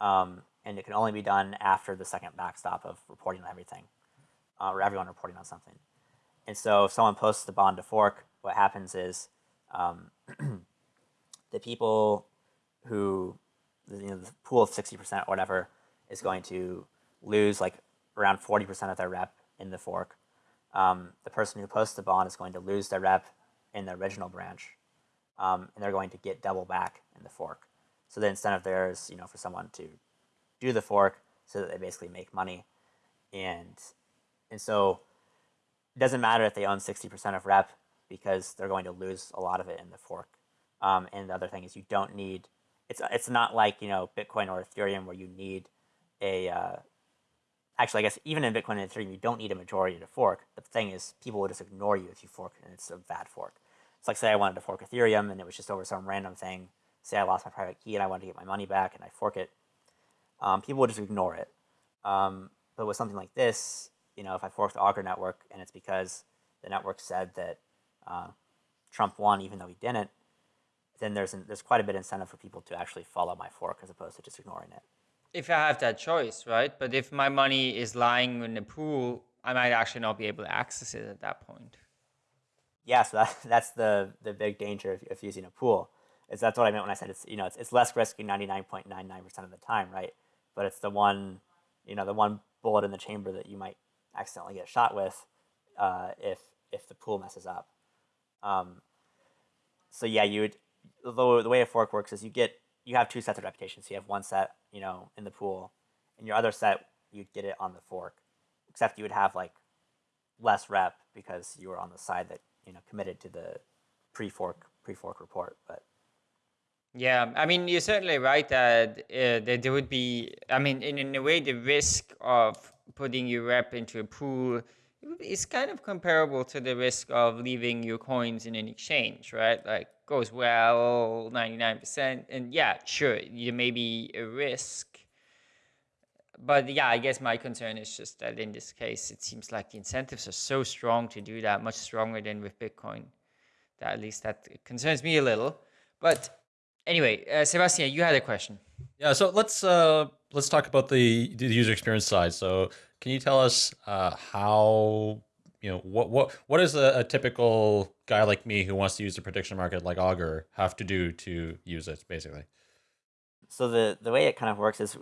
Um, and it can only be done after the second backstop of reporting on everything, uh, or everyone reporting on something. And so if someone posts the bond to fork, what happens is um, the people who, you know, the pool of 60% or whatever is going to lose like around 40% of their rep in the fork. Um, the person who posts the bond is going to lose their rep in the original branch. um, and they're going to get double back in the fork. So the incentive there is, you know, for someone to do the fork so that they basically make money, and and so it doesn't matter if they own sixty percent of rep because they're going to lose a lot of it in the fork. Um, and the other thing is you don't need it's it's not like you know Bitcoin or Ethereum where you need a uh, actually I guess even in Bitcoin and Ethereum you don't need a majority to fork. The thing is people will just ignore you if you fork and it's a bad fork. It's like say I wanted to fork Ethereum and it was just over some random thing. Say I lost my private key and I wanted to get my money back and I fork it. Um, people would just ignore it. Um, but with something like this, you know, if I fork the Augur network and it's because the network said that uh, Trump won even though he didn't, then there's an, there's quite a bit of incentive for people to actually follow my fork as opposed to just ignoring it. If I have that choice, right? But if my money is lying in a pool, I might actually not be able to access it at that point. Yeah, so that, that's the the big danger of, of using a pool. Is that's what I meant when I said it's you know it's, it's less risky ninety nine point nine nine percent of the time, right? But it's the one you know the one bullet in the chamber that you might accidentally get shot with uh, if if the pool messes up. Um, so yeah, you would the, the way a fork works is you get you have two sets of reputations. So you have one set, you know, in the pool, and your other set you'd get it on the fork. Except you would have like less rep because you were on the side that you know committed to the pre-fork pre-fork report. But yeah, I mean you're certainly right that uh, that there would be. I mean, in, in a way, the risk of putting your rep into a pool is kind of comparable to the risk of leaving your coins in an exchange, right? Like goes well 99% and yeah sure there may be a risk. But yeah i guess my concern is just that in this case it seems like the incentives are so strong to do that much stronger than with bitcoin. That at least that concerns me a little. But anyway uh, Sébastien you had a question. Yeah so let's uh let's talk about the the user experience side. So can you tell us uh how you know what what what does a, a, typical guy like me who wants to use the prediction market like augur have to do to use it basically. So the the way it kind of works is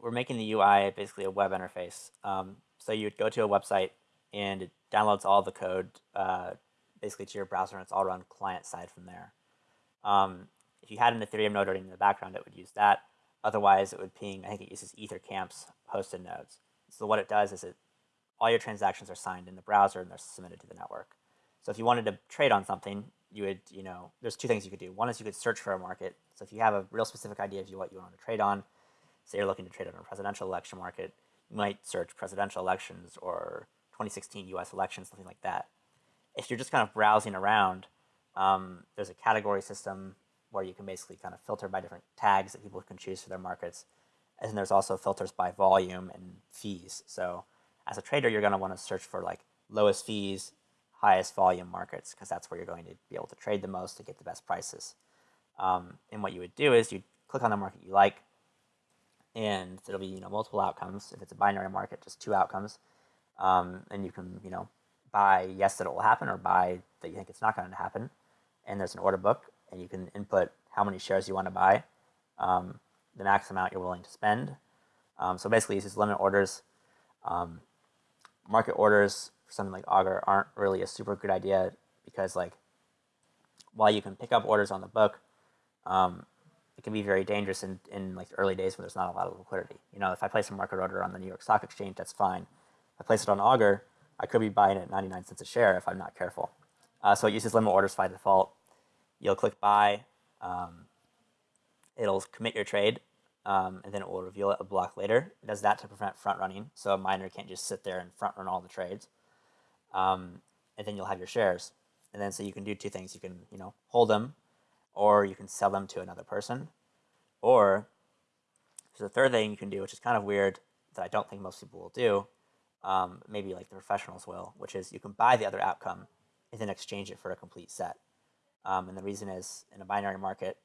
we're making the ui basically a web interface. Um, so you'd go to a website and it downloads all the code uh, basically to your browser and it's all run client side from there. Um, if you had an ethereum node running in the background it would use that. Otherwise it would ping i think it uses ethercamp's hosted nodes. So what it does is it all your transactions are signed in the browser and they're submitted to the network. So if you wanted to trade on something, you would, you know, there's two things you could do. One is you could search for a market. So if you have a real specific idea of what you want to trade on, say you're looking to trade on a presidential election market, you might search presidential elections or 2016 US elections, something like that. If you're just kind of browsing around, um, there's a category system where you can basically kind of filter by different tags that people can choose for their markets. And then there's also filters by volume and fees. So as a trader, you're going to want to search for like lowest fees, highest volume markets because that's where you're going to be able to trade the most to get the best prices. Um, and what you would do is you click on the market you like, and there'll be you know multiple outcomes. If it's a binary market, just two outcomes, um, and you can you know buy yes that it will happen or buy that you think it's not going to happen. And there's an order book, and you can input how many shares you want to buy, um, the max amount you're willing to spend. Um, so basically, it's just limit orders. Um, market orders something like Augur aren't really a super good idea because like while you can pick up orders on the book, um, it can be very dangerous in, in like the early days when there's not a lot of liquidity. You know, if I place a market order on the New York Stock Exchange, that's fine. If I place it on Augur, I could be buying it at 99 cents a share if I'm not careful. Uh, so it uses limit orders by default. You'll click buy. Um, it'll commit your trade um, and then it will reveal it a block later. It does that to prevent front running, so a miner can't just sit there and front run all the trades. Um, and then you'll have your shares. And then so you can do two things. You can you know hold them, or you can sell them to another person, or there's a third thing you can do, which is kind of weird that I don't think most people will do. Um, maybe like the professionals will, which is you can buy the other outcome and then exchange it for a complete set. Um, and the reason is in a binary market,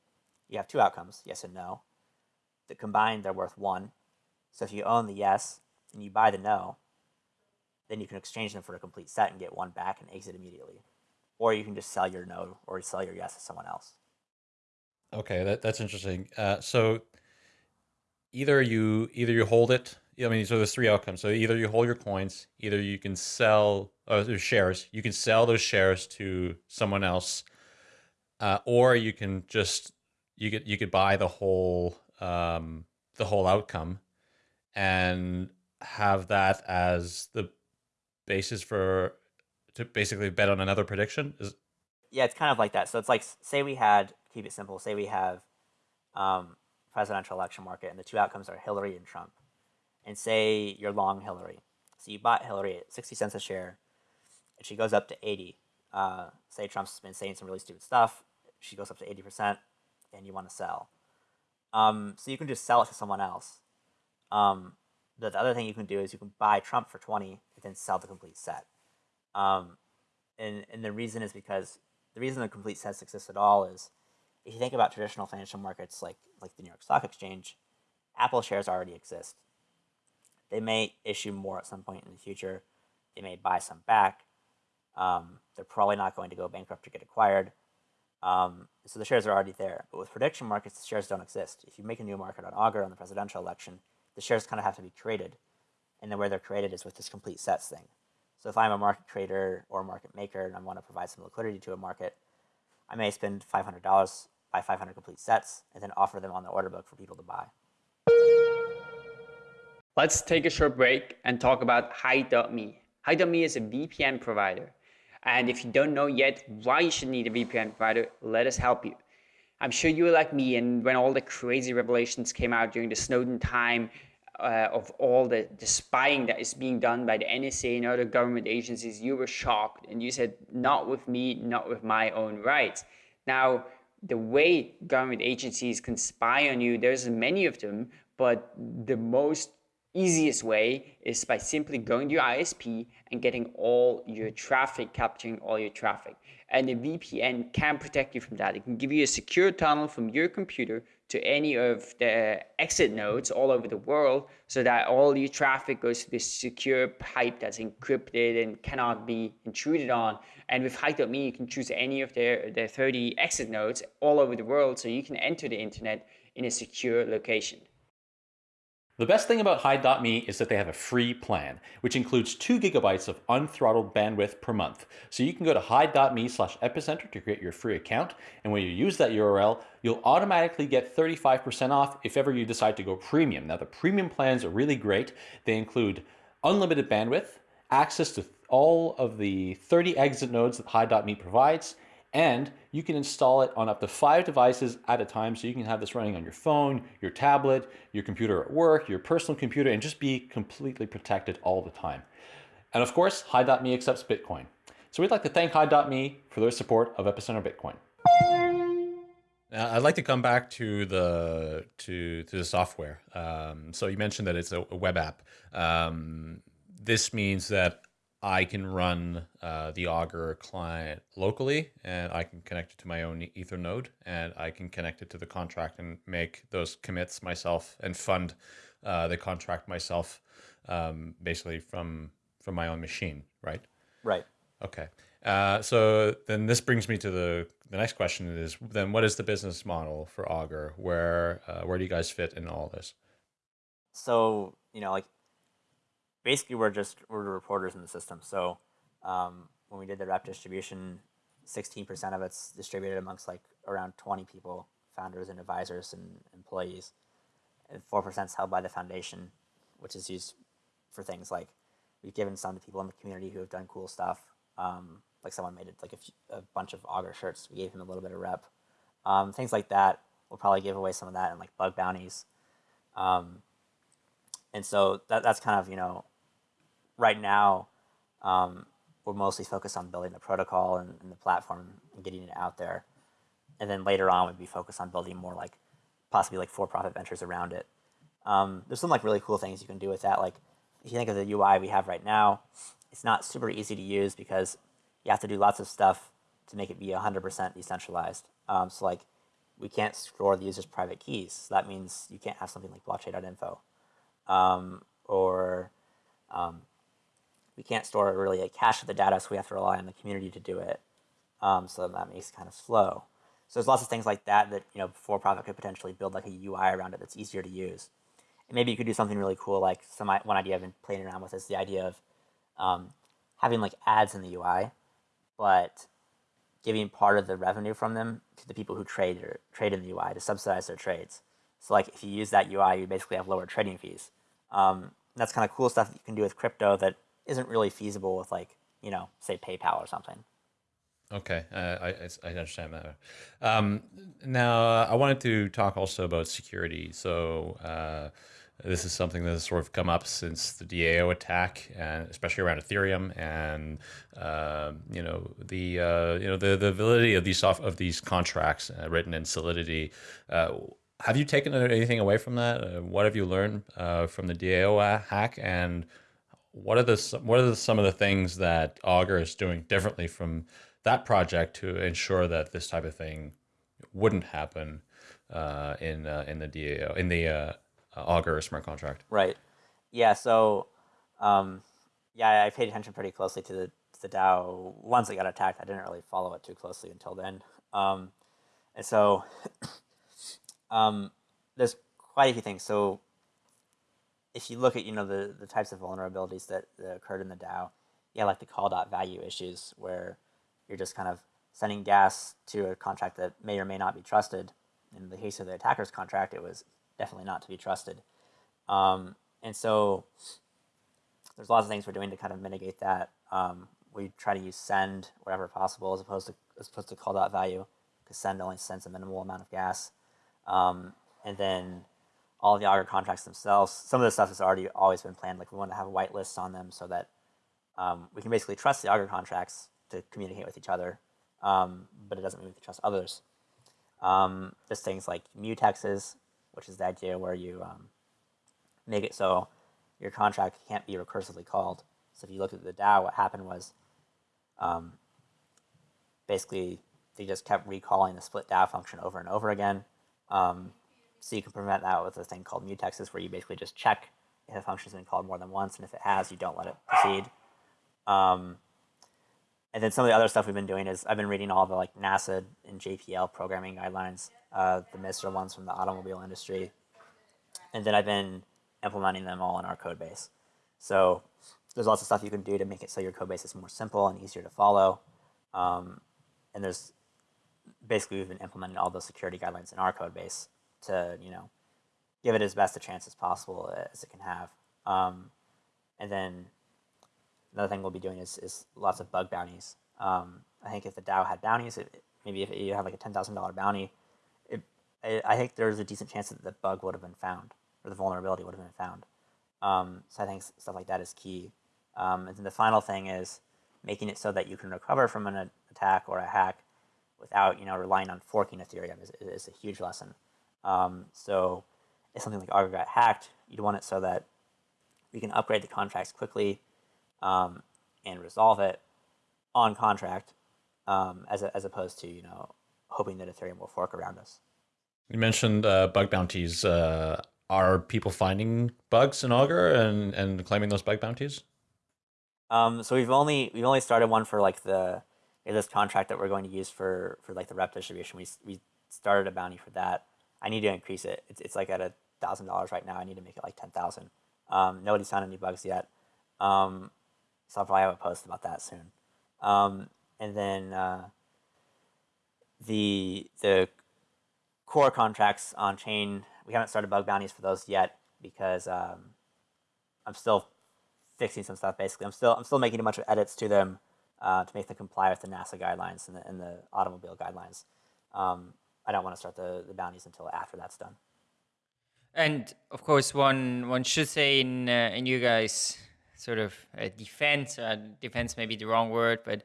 you have two outcomes, yes and no that combined they're worth one. So if you own the yes and you buy the no, then you can exchange them for a complete set and get one back and exit immediately. Or you can just sell your no or sell your yes to someone else. Okay, that, that's interesting. Uh, so either you either you hold it. I mean, so there's three outcomes. So either you hold your coins, either you can sell uh, shares. You can sell those shares to someone else, uh, or you can just you could you could buy the whole um, the whole outcome and have that as the basis for to basically bet on another prediction? Is yeah it's kind of like that. So it's like say we had keep it simple say we have um, presidential election market and the two outcomes are hillary and trump. And say you're long hillary. So you bought hillary at 60 cents a share and she goes up to 80 uh, say trump's been saying some really stupid stuff. She goes up to 80% and you want to sell. Um, so you can just sell it to someone else. Um, the, the other thing you can do is you can buy Trump for 20 and then sell the complete set. Um, and, and the reason is because the reason the complete sets exist at all is if you think about traditional financial markets like, like the New York Stock Exchange, Apple shares already exist. They may issue more at some point in the future. They may buy some back. Um, they're probably not going to go bankrupt or get acquired. Um, so the shares are already there. But with prediction markets, the shares don't exist. If you make a new market on Augur on the presidential election, the shares kind of have to be created. And the way they're created is with this complete sets thing. So if I'm a market trader or market maker and I want to provide some liquidity to a market, I may spend $500, buy 500 complete sets, and then offer them on the order book for people to buy. Let's take a short break and talk about Hide.me. Hide.me is a VPN provider. And if you don't know yet why you should need a VPN provider, let us help you. I'm sure you were like me, and when all the crazy revelations came out during the Snowden time uh, of all the, the spying that is being done by the NSA and other government agencies, you were shocked and you said, Not with me, not with my own rights. Now, the way government agencies can spy on you, there's many of them, but the most easiest way is by simply going to your ISP and getting all your traffic, capturing all your traffic. And the VPN can protect you from that. It can give you a secure tunnel from your computer to any of the exit nodes all over the world so that all your traffic goes to this secure pipe that's encrypted and cannot be intruded on. And with Hide.me, you can choose any of their, their 30 exit nodes all over the world so you can enter the internet in a secure location. The best thing about Hide.me is that they have a free plan, which includes 2 gigabytes of unthrottled bandwidth per month. So you can go to Hide.me slash epicenter to create your free account, and when you use that URL, you'll automatically get 35% off if ever you decide to go premium. Now the premium plans are really great. They include unlimited bandwidth, access to all of the 30 exit nodes that Hide.me provides, and you can install it on up to five devices at a time. So you can have this running on your phone, your tablet, your computer at work, your personal computer, and just be completely protected all the time. And of course, Hide.me accepts Bitcoin. So we'd like to thank Hide.me for their support of Epicenter Bitcoin. Now, I'd like to come back to the to to the software. Um, so you mentioned that it's a, a web app. Um, this means that I can run uh, the Augur client locally and I can connect it to my own Ether node and I can connect it to the contract and make those commits myself and fund uh, the contract myself um, basically from from my own machine, right? Right. Okay. Uh, so then this brings me to the the next question is then what is the business model for Augur? Where uh, where do you guys fit in all this? So you know, like basically we're just we're the reporters in the system. So um, when we did the rep distribution, 16% of it's distributed amongst like around 20 people, founders and advisors and employees. And 4% is held by the foundation, which is used for things like we've given some to people in the community who have done cool stuff. Um, like someone made it like a, few, a, bunch of Augur shirts. We gave him a little bit of rep. Um, things like that. We'll probably give away some of that in like bug bounties. Um, and so that, that's kind of, you know, right now, um, we're mostly focused on building the protocol and, and, the platform and getting it out there. And then later on, we'd be focused on building more like possibly like for-profit ventures around it. Um, there's some like really cool things you can do with that. Like if you think of the UI we have right now, it's not super easy to use because you have to do lots of stuff to make it be 100% decentralized. Um, so like we can't store the user's private keys. So that means you can't have something like blockchain.info. Um, or um, we can't store really a cache of the data, so we have to rely on the community to do it. Um, so that makes it kind of slow. So there's lots of things like that that you know for-profit could potentially build like a UI around it that's easier to use. And maybe you could do something really cool. Like some one idea I've been playing around with is the idea of um, having like ads in the UI, but giving part of the revenue from them to the people who trade or trade in the UI to subsidize their trades. So like if you use that UI, you basically have lower trading fees. Um, that's kind of cool stuff that you can do with crypto that isn't really feasible with like you know say PayPal or something. Okay, uh, I, I understand that. Um, now, uh, I wanted to talk also about security. So, uh, this is something that has sort of come up since the DAO attack, and especially around Ethereum, and uh, you know the uh, you know the the validity of these soft, of these contracts uh, written in Solidity. have you taken anything away from that? what have you learned from the DAO hack, and what are the what are the, some of the things that Augur is doing differently from that project to ensure that this type of thing wouldn't happen uh, in uh, in the DAO in the uh, Augur smart contract. Right. Yeah. So, um, yeah, I paid attention pretty closely to the to the DAO once it got attacked. I didn't really follow it too closely until then. Um, and so, um, there's quite a few things. So, if you look at you know the the types of vulnerabilities that, that occurred in the DAO, yeah, like the call dot value issues where you're just kind of sending gas to a contract that may or may not be trusted. In the case of the attacker's contract, it was definitely not to be trusted. Um, and so there's lots of things we're doing to kind of mitigate that. Um, we try to use send wherever possible as opposed to as opposed to call dot value because send only sends a minimal amount of gas. Um, and then all the Augur contracts themselves, some of the stuff has already always been planned. Like we want to have white lists on them so that um, we can basically trust the Augur contracts to communicate with each other, um, but it doesn't mean we can trust others. Um, there's things like mutexes, which is the idea where you um, make it so your contract can't be recursively called. So if you look at the DAO, what happened was um, basically they just kept recalling the split DAO function over and over again. Um, so you can prevent that with a thing called mutexes, where you basically just check if a function has been called more than once, and if it has, you don't let it proceed. Um, and then some of the other stuff we've been doing is I've been reading all the like NASA and JPL programming guidelines, uh, the MISRA ones from the automobile industry, and then I've been implementing them all in our code base. So there's lots of stuff you can do to make it so your code base is more simple and easier to follow. Um, and there's basically we've been implementing all those security guidelines in our code base to you know give it as best a chance as possible as it can have. Um, and then another thing we'll be doing is, is lots of bug bounties. Um, I think if the DAO had bounties, it, maybe if you have like a ten thousand dollar bounty, it, I, I think there's a decent chance that the bug would have been found or the vulnerability would have been found. Um, so I think stuff like that is key. Um, and then the final thing is making it so that you can recover from an attack or a hack without you know relying on forking Ethereum is, is a huge lesson. Um, so if something like Augur got hacked, you'd want it so that we can upgrade the contracts quickly um, and resolve it on contract um, as, a, as opposed to, you know, hoping that Ethereum will fork around us. You mentioned uh, bug bounties. Uh, are people finding bugs in Augur and, and claiming those bug bounties? Um, so we've only we've only started one for like the this contract that we're going to use for for like the rep distribution. We we started a bounty for that. I need to increase it. It's it's like at a thousand dollars right now. I need to make it like ten thousand. Um, nobody's found any bugs yet. Um, so I'll probably have a post about that soon. Um, and then uh, the the core contracts on chain, we haven't started bug bounties for those yet because um, I'm still fixing some stuff. Basically, I'm still I'm still making a bunch of edits to them uh, to make them comply with the NASA guidelines and the, and the automobile guidelines. Um, I don't want to start the, the bounties until after that's done. And of course, one one should say in uh, in you guys sort of a defense. Uh, defense may be the wrong word, but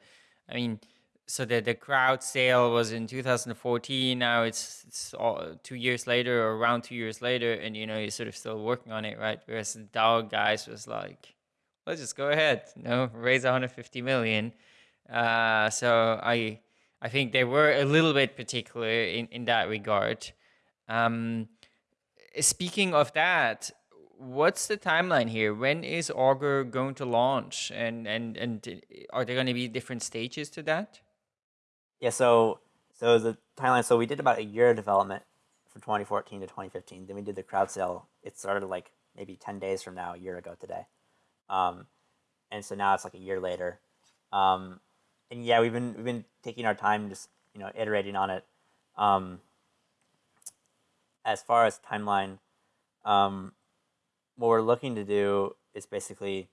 I mean, so the the crowd sale was in 2014. Now it's it's all, two years later, or around two years later, and you know you're sort of still working on it, right? Whereas the DAO guys was like, let's just go ahead, you know, raise 150 million. Uh, so I I think they were a little bit particular in in that regard. Um, speaking of that, what's the timeline here? When is Augur going to launch, and and and are there going to be different stages to that? Yeah, so so the timeline. So we did about a year of development from 2014 to 2015. Then we did the crowd sale. It started like maybe 10 days from now, a year ago today, um, and so now it's like a year later. Um, and yeah, we've been we've been taking our time, just you know, iterating on it. Um, as far as timeline, um, what we're looking to do is basically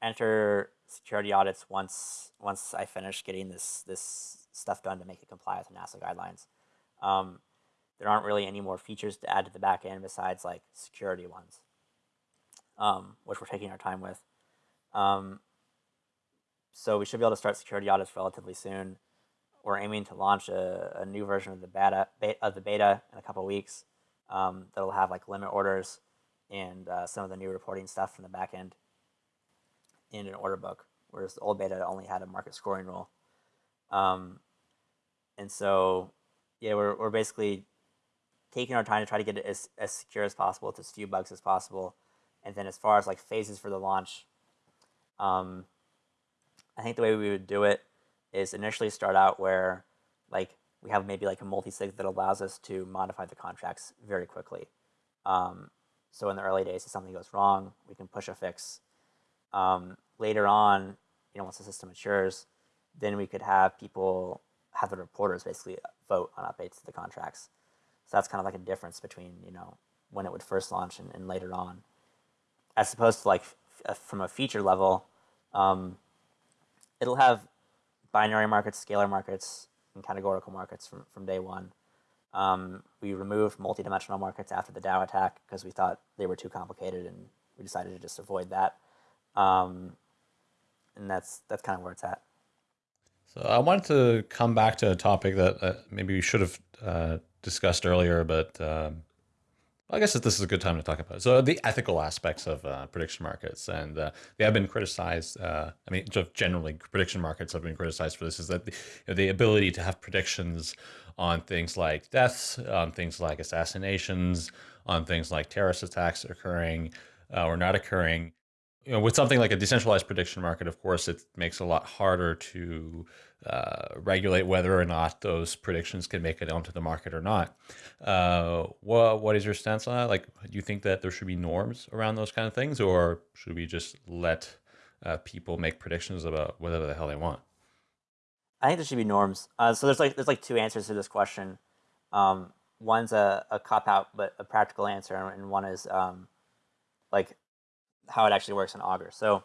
enter security audits once once I finish getting this this stuff done to make it comply with the NASA guidelines. Um, there aren't really any more features to add to the back end besides like security ones, um, which we're taking our time with. Um, so we should be able to start security audits relatively soon. We're aiming to launch a, a new version of the beta, beta of the beta in a couple weeks. Um, that'll have like limit orders and uh, some of the new reporting stuff from the back end in an order book, whereas the old beta only had a market scoring rule. Um, and so, yeah, we're, we're basically taking our time to try to get it as, as secure as possible with as few bugs as possible. And then as far as like phases for the launch, um, I think the way we would do it is initially start out where like we have maybe like a multi-sig that allows us to modify the contracts very quickly. Um, so in the early days, if something goes wrong, we can push a fix. Um, later on, you know, once the system matures, then we could have people have the reporters basically vote on updates to the contracts. So that's kind of like a difference between you know when it would first launch and, and later on, as opposed to like from a feature level, um, it'll have binary markets, scalar markets, and categorical markets from, from day one. Um, we removed multidimensional markets after the DAO attack because we thought they were too complicated, and we decided to just avoid that. Um, and that's that's kind of where it's at. So I wanted to come back to a topic that uh, maybe we should have uh, discussed earlier, but um, I guess that this is a good time to talk about it. So the ethical aspects of uh, prediction markets, and uh, they have been criticized. Uh, I mean, generally, prediction markets have been criticized for this. Is that the, you know, the ability to have predictions on things like deaths, on things like assassinations, on things like terrorist attacks occurring uh, or not occurring you know, with something like a decentralized prediction market, of course, it makes it a lot harder to uh, regulate whether or not those predictions can make it onto the market or not. Uh, what what is your stance on that? Like, do you think that there should be norms around those kind of things, or should we just let uh, people make predictions about whatever the hell they want? I think there should be norms. Uh, so there's like there's like two answers to this question. Um, one's a, a cop out, but a practical answer, and one is um, like how it actually works in Augur. So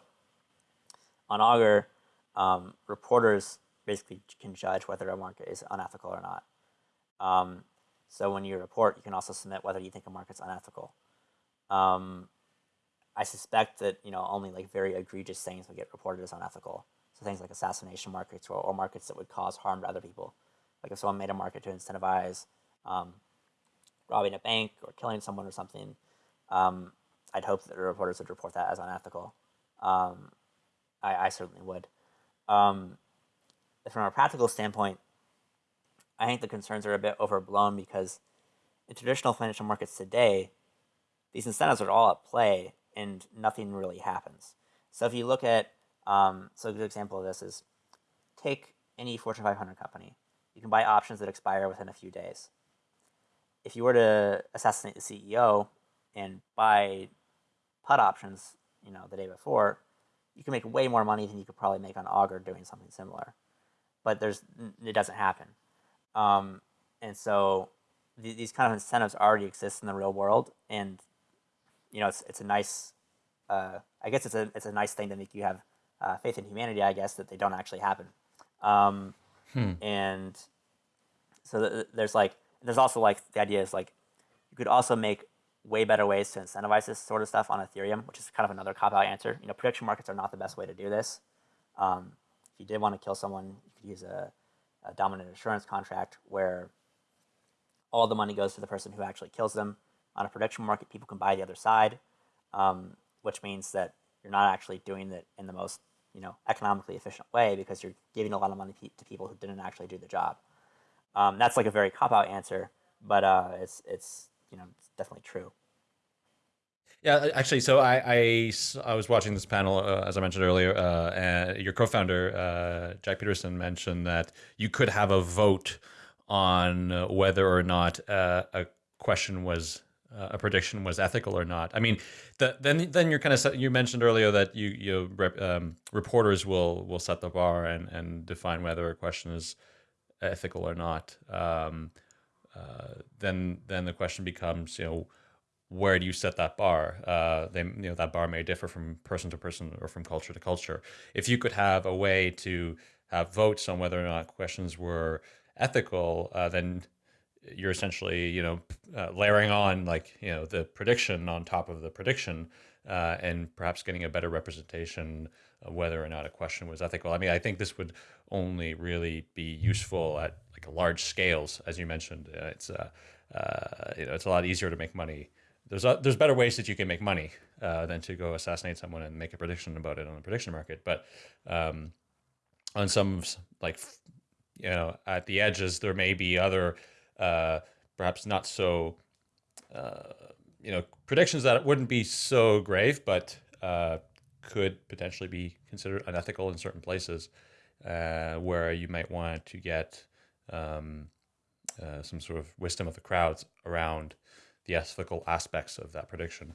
on Augur, um, reporters basically can judge whether a market is unethical or not. Um, so when you report, you can also submit whether you think a market's unethical. Um, I suspect that you know only like very egregious things would get reported as unethical. So things like assassination markets or, or markets that would cause harm to other people. Like if someone made a market to incentivize um, robbing a bank or killing someone or something, um, I'd hope that the reporters would report that as unethical. Um, I, I, certainly would. Um, from a practical standpoint, I think the concerns are a bit overblown because in traditional financial markets today, these incentives are all at play and nothing really happens. So if you look at, um, so a good example of this is take any Fortune 500 company. You can buy options that expire within a few days. If you were to assassinate the CEO and buy put options, you know, the day before, you can make way more money than you could probably make on Augur doing something similar. But there's it doesn't happen, um, and so th- these kind of incentives already exist in the real world, and you know, it's it's a nice, uh, I guess it's a it's a nice thing to make you have uh, faith in humanity. I guess that they don't actually happen, um, hmm. and so th- there's like there's also like the idea is like you could also make way better ways to incentivize this sort of stuff on Ethereum, which is kind of another cop out answer. You know, prediction markets are not the best way to do this. Um, you did want to kill someone, you could use a, a dominant assurance contract where all the money goes to the person who actually kills them. On a prediction market, people can buy the other side, um, which means that you're not actually doing it in the most you know economically efficient way because you're giving a lot of money to people who didn't actually do the job. Um, that's like a very cop out answer, but uh, it's it's you know it's definitely true. Yeah, actually, so I I, I was watching this panel uh, as I mentioned earlier, uh, and your co-founder uh, Jack Peterson mentioned that you could have a vote on whether or not uh, a question was uh, a prediction was ethical or not. I mean, the, then then you're kind of you mentioned earlier that you you rep, um, reporters will will set the bar and and define whether a question is ethical or not. Um, uh, then then the question becomes, you know, where do you set that bar? Uh, they, you know, that bar may differ from person to person or from culture to culture. If you could have a way to have votes on whether or not questions were ethical, uh, then you're essentially, you know, uh, layering on like, you know, the prediction on top of the prediction, uh, and perhaps getting a better representation of whether or not a question was ethical. I mean, I think this would only really be useful at like large scales, as you mentioned. Uh, it's, uh, you know, it's a lot easier to make money there's a, there's better ways that you can make money uh, than to go assassinate someone and make a prediction about it on the prediction market. But um, on some like you know at the edges, there may be other uh, perhaps not so uh, you know predictions that wouldn't be so grave, but uh, could potentially be considered unethical in certain places uh, where you might want to get um, uh, some sort of wisdom of the crowds around the ethical aspects of that prediction.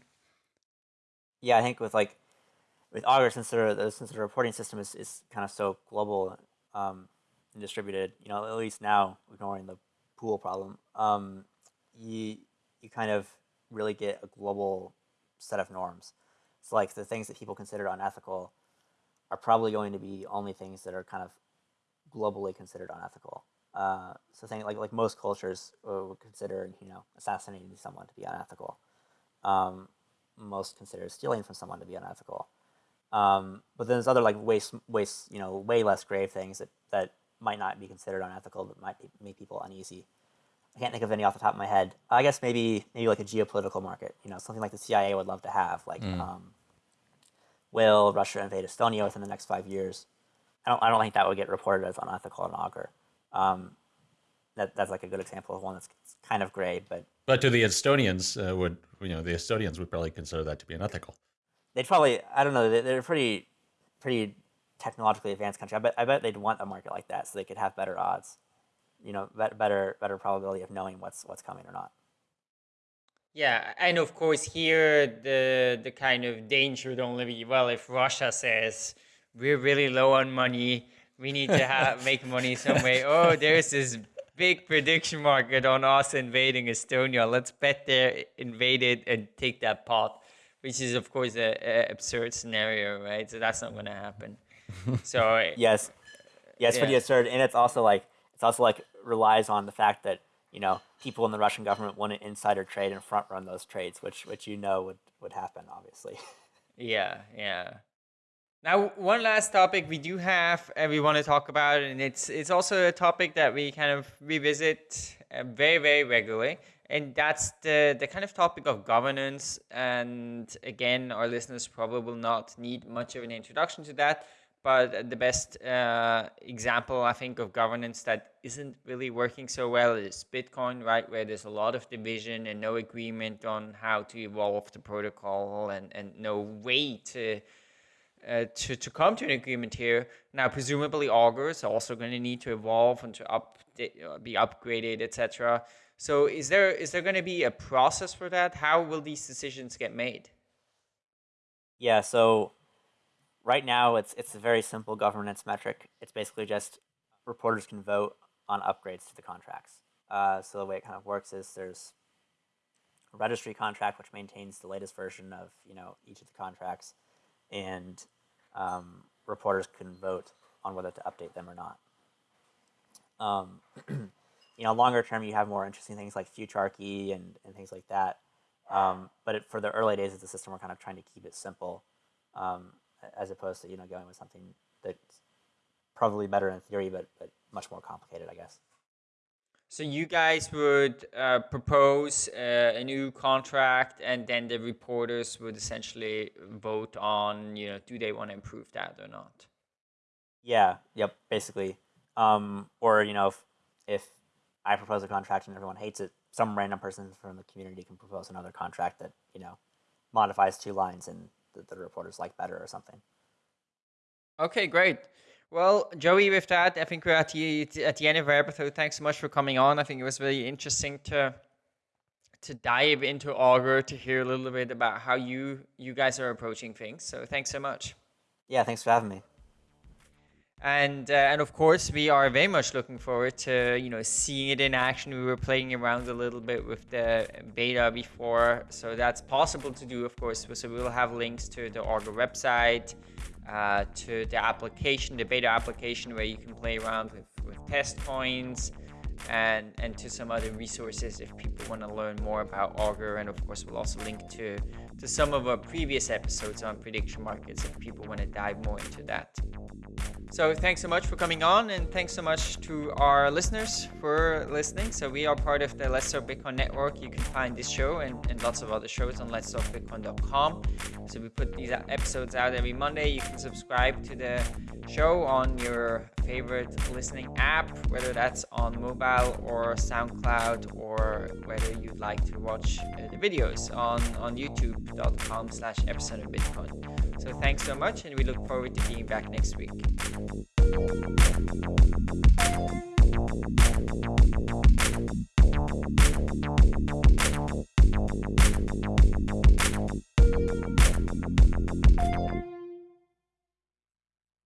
Yeah, I think with like with Augur, since the since the reporting system is, is kind of so global um, and distributed, you know, at least now ignoring the pool problem, um, you you kind of really get a global set of norms. It's like the things that people consider unethical are probably going to be only things that are kind of globally considered unethical. Uh, so thing like like most cultures would consider you know assassinating someone to be unethical. Um, most consider stealing from someone to be unethical. Um, but then there's other like way way you know way less grave things that that might not be considered unethical that might make people uneasy. I can't think of any off the top of my head. I guess maybe maybe like a geopolitical market. You know something like the CIA would love to have. Like, mm. um, will Russia invade Estonia within the next five years? I don't I don't think that would get reported as unethical in Augur. Um, that that's like a good example of one that's kind of gray, but but to the Estonians uh, would you know the Estonians would probably consider that to be unethical. They'd probably I don't know they're a pretty pretty technologically advanced country. I bet I bet they'd want a market like that so they could have better odds, you know, better better probability of knowing what's what's coming or not. Yeah, and of course here the the kind of danger would only be well if Russia says we're really low on money we need to have make money some way. Oh, there's this big prediction market on us invading Estonia. Let's bet they invade it and take that pot, which is of course a, a absurd scenario, right? So that's not going to happen. So yes, yes, yeah. pretty absurd, and it's also like it's also like relies on the fact that you know people in the Russian government want to insider trade and front run those trades, which which you know would would happen, obviously. Yeah, yeah. Now, one last topic we do have and we want to talk about, and it's it's also a topic that we kind of revisit uh, very very regularly, and that's the the kind of topic of governance. And again, our listeners probably will not need much of an introduction to that, but the best uh, example I think of governance that isn't really working so well is Bitcoin, right? Where there's a lot of division and no agreement on how to evolve the protocol, and and no way to uh, to, to come to an agreement here. Now, presumably, Augur is also going to need to evolve and to update, uh, be upgraded, etc. So, is there is there going to be a process for that? How will these decisions get made? Yeah. So, right now, it's it's a very simple governance metric. It's basically just reporters can vote on upgrades to the contracts. Uh, so the way it kind of works is there's a registry contract which maintains the latest version of you know each of the contracts and um, reporters can vote on whether to update them or not. Um, you know, longer term, you have more interesting things like futarchy and, and things like that. Um, but it, for the early days of the system, we're kind of trying to keep it simple, um, as opposed to you know going with something that's probably better in theory, but but much more complicated, I guess. So you guys would uh, propose uh, a new contract, and then the reporters would essentially vote on, you know, do they want to improve that or not? Yeah. Yep. Basically, um, or you know, if if I propose a contract and everyone hates it, some random person from the community can propose another contract that you know modifies two lines and that the reporters like better or something. Okay, great. Well, Joey, with that, I think we're at the, at the end of our episode. Thanks so much for coming on. I think it was really interesting to to dive into Augur to hear a little bit about how you you guys are approaching things. So thanks so much. Yeah, thanks for having me. And uh, and of course we are very much looking forward to you know seeing it in action. We were playing around a little bit with the beta before, so that's possible to do, of course. So we will have links to the Augur website, uh, to the application, the beta application, where you can play around with, with test coins, and and to some other resources if people want to learn more about Augur. And of course, we'll also link to to some of our previous episodes on prediction markets if people want to dive more into that. So thanks so much for coming on, and thanks so much to our listeners for listening. So we are part of the Let's Talk Bitcoin network. You can find this show and, and lots of other shows on letstalkbitcoin.com. So we put these episodes out every Monday. You can subscribe to the show on your favorite listening app, whether that's on mobile or SoundCloud, or whether you'd like to watch uh, the videos on on YouTube.com slash epicenter Bitcoin. So thanks so much, and we look forward to being back next week.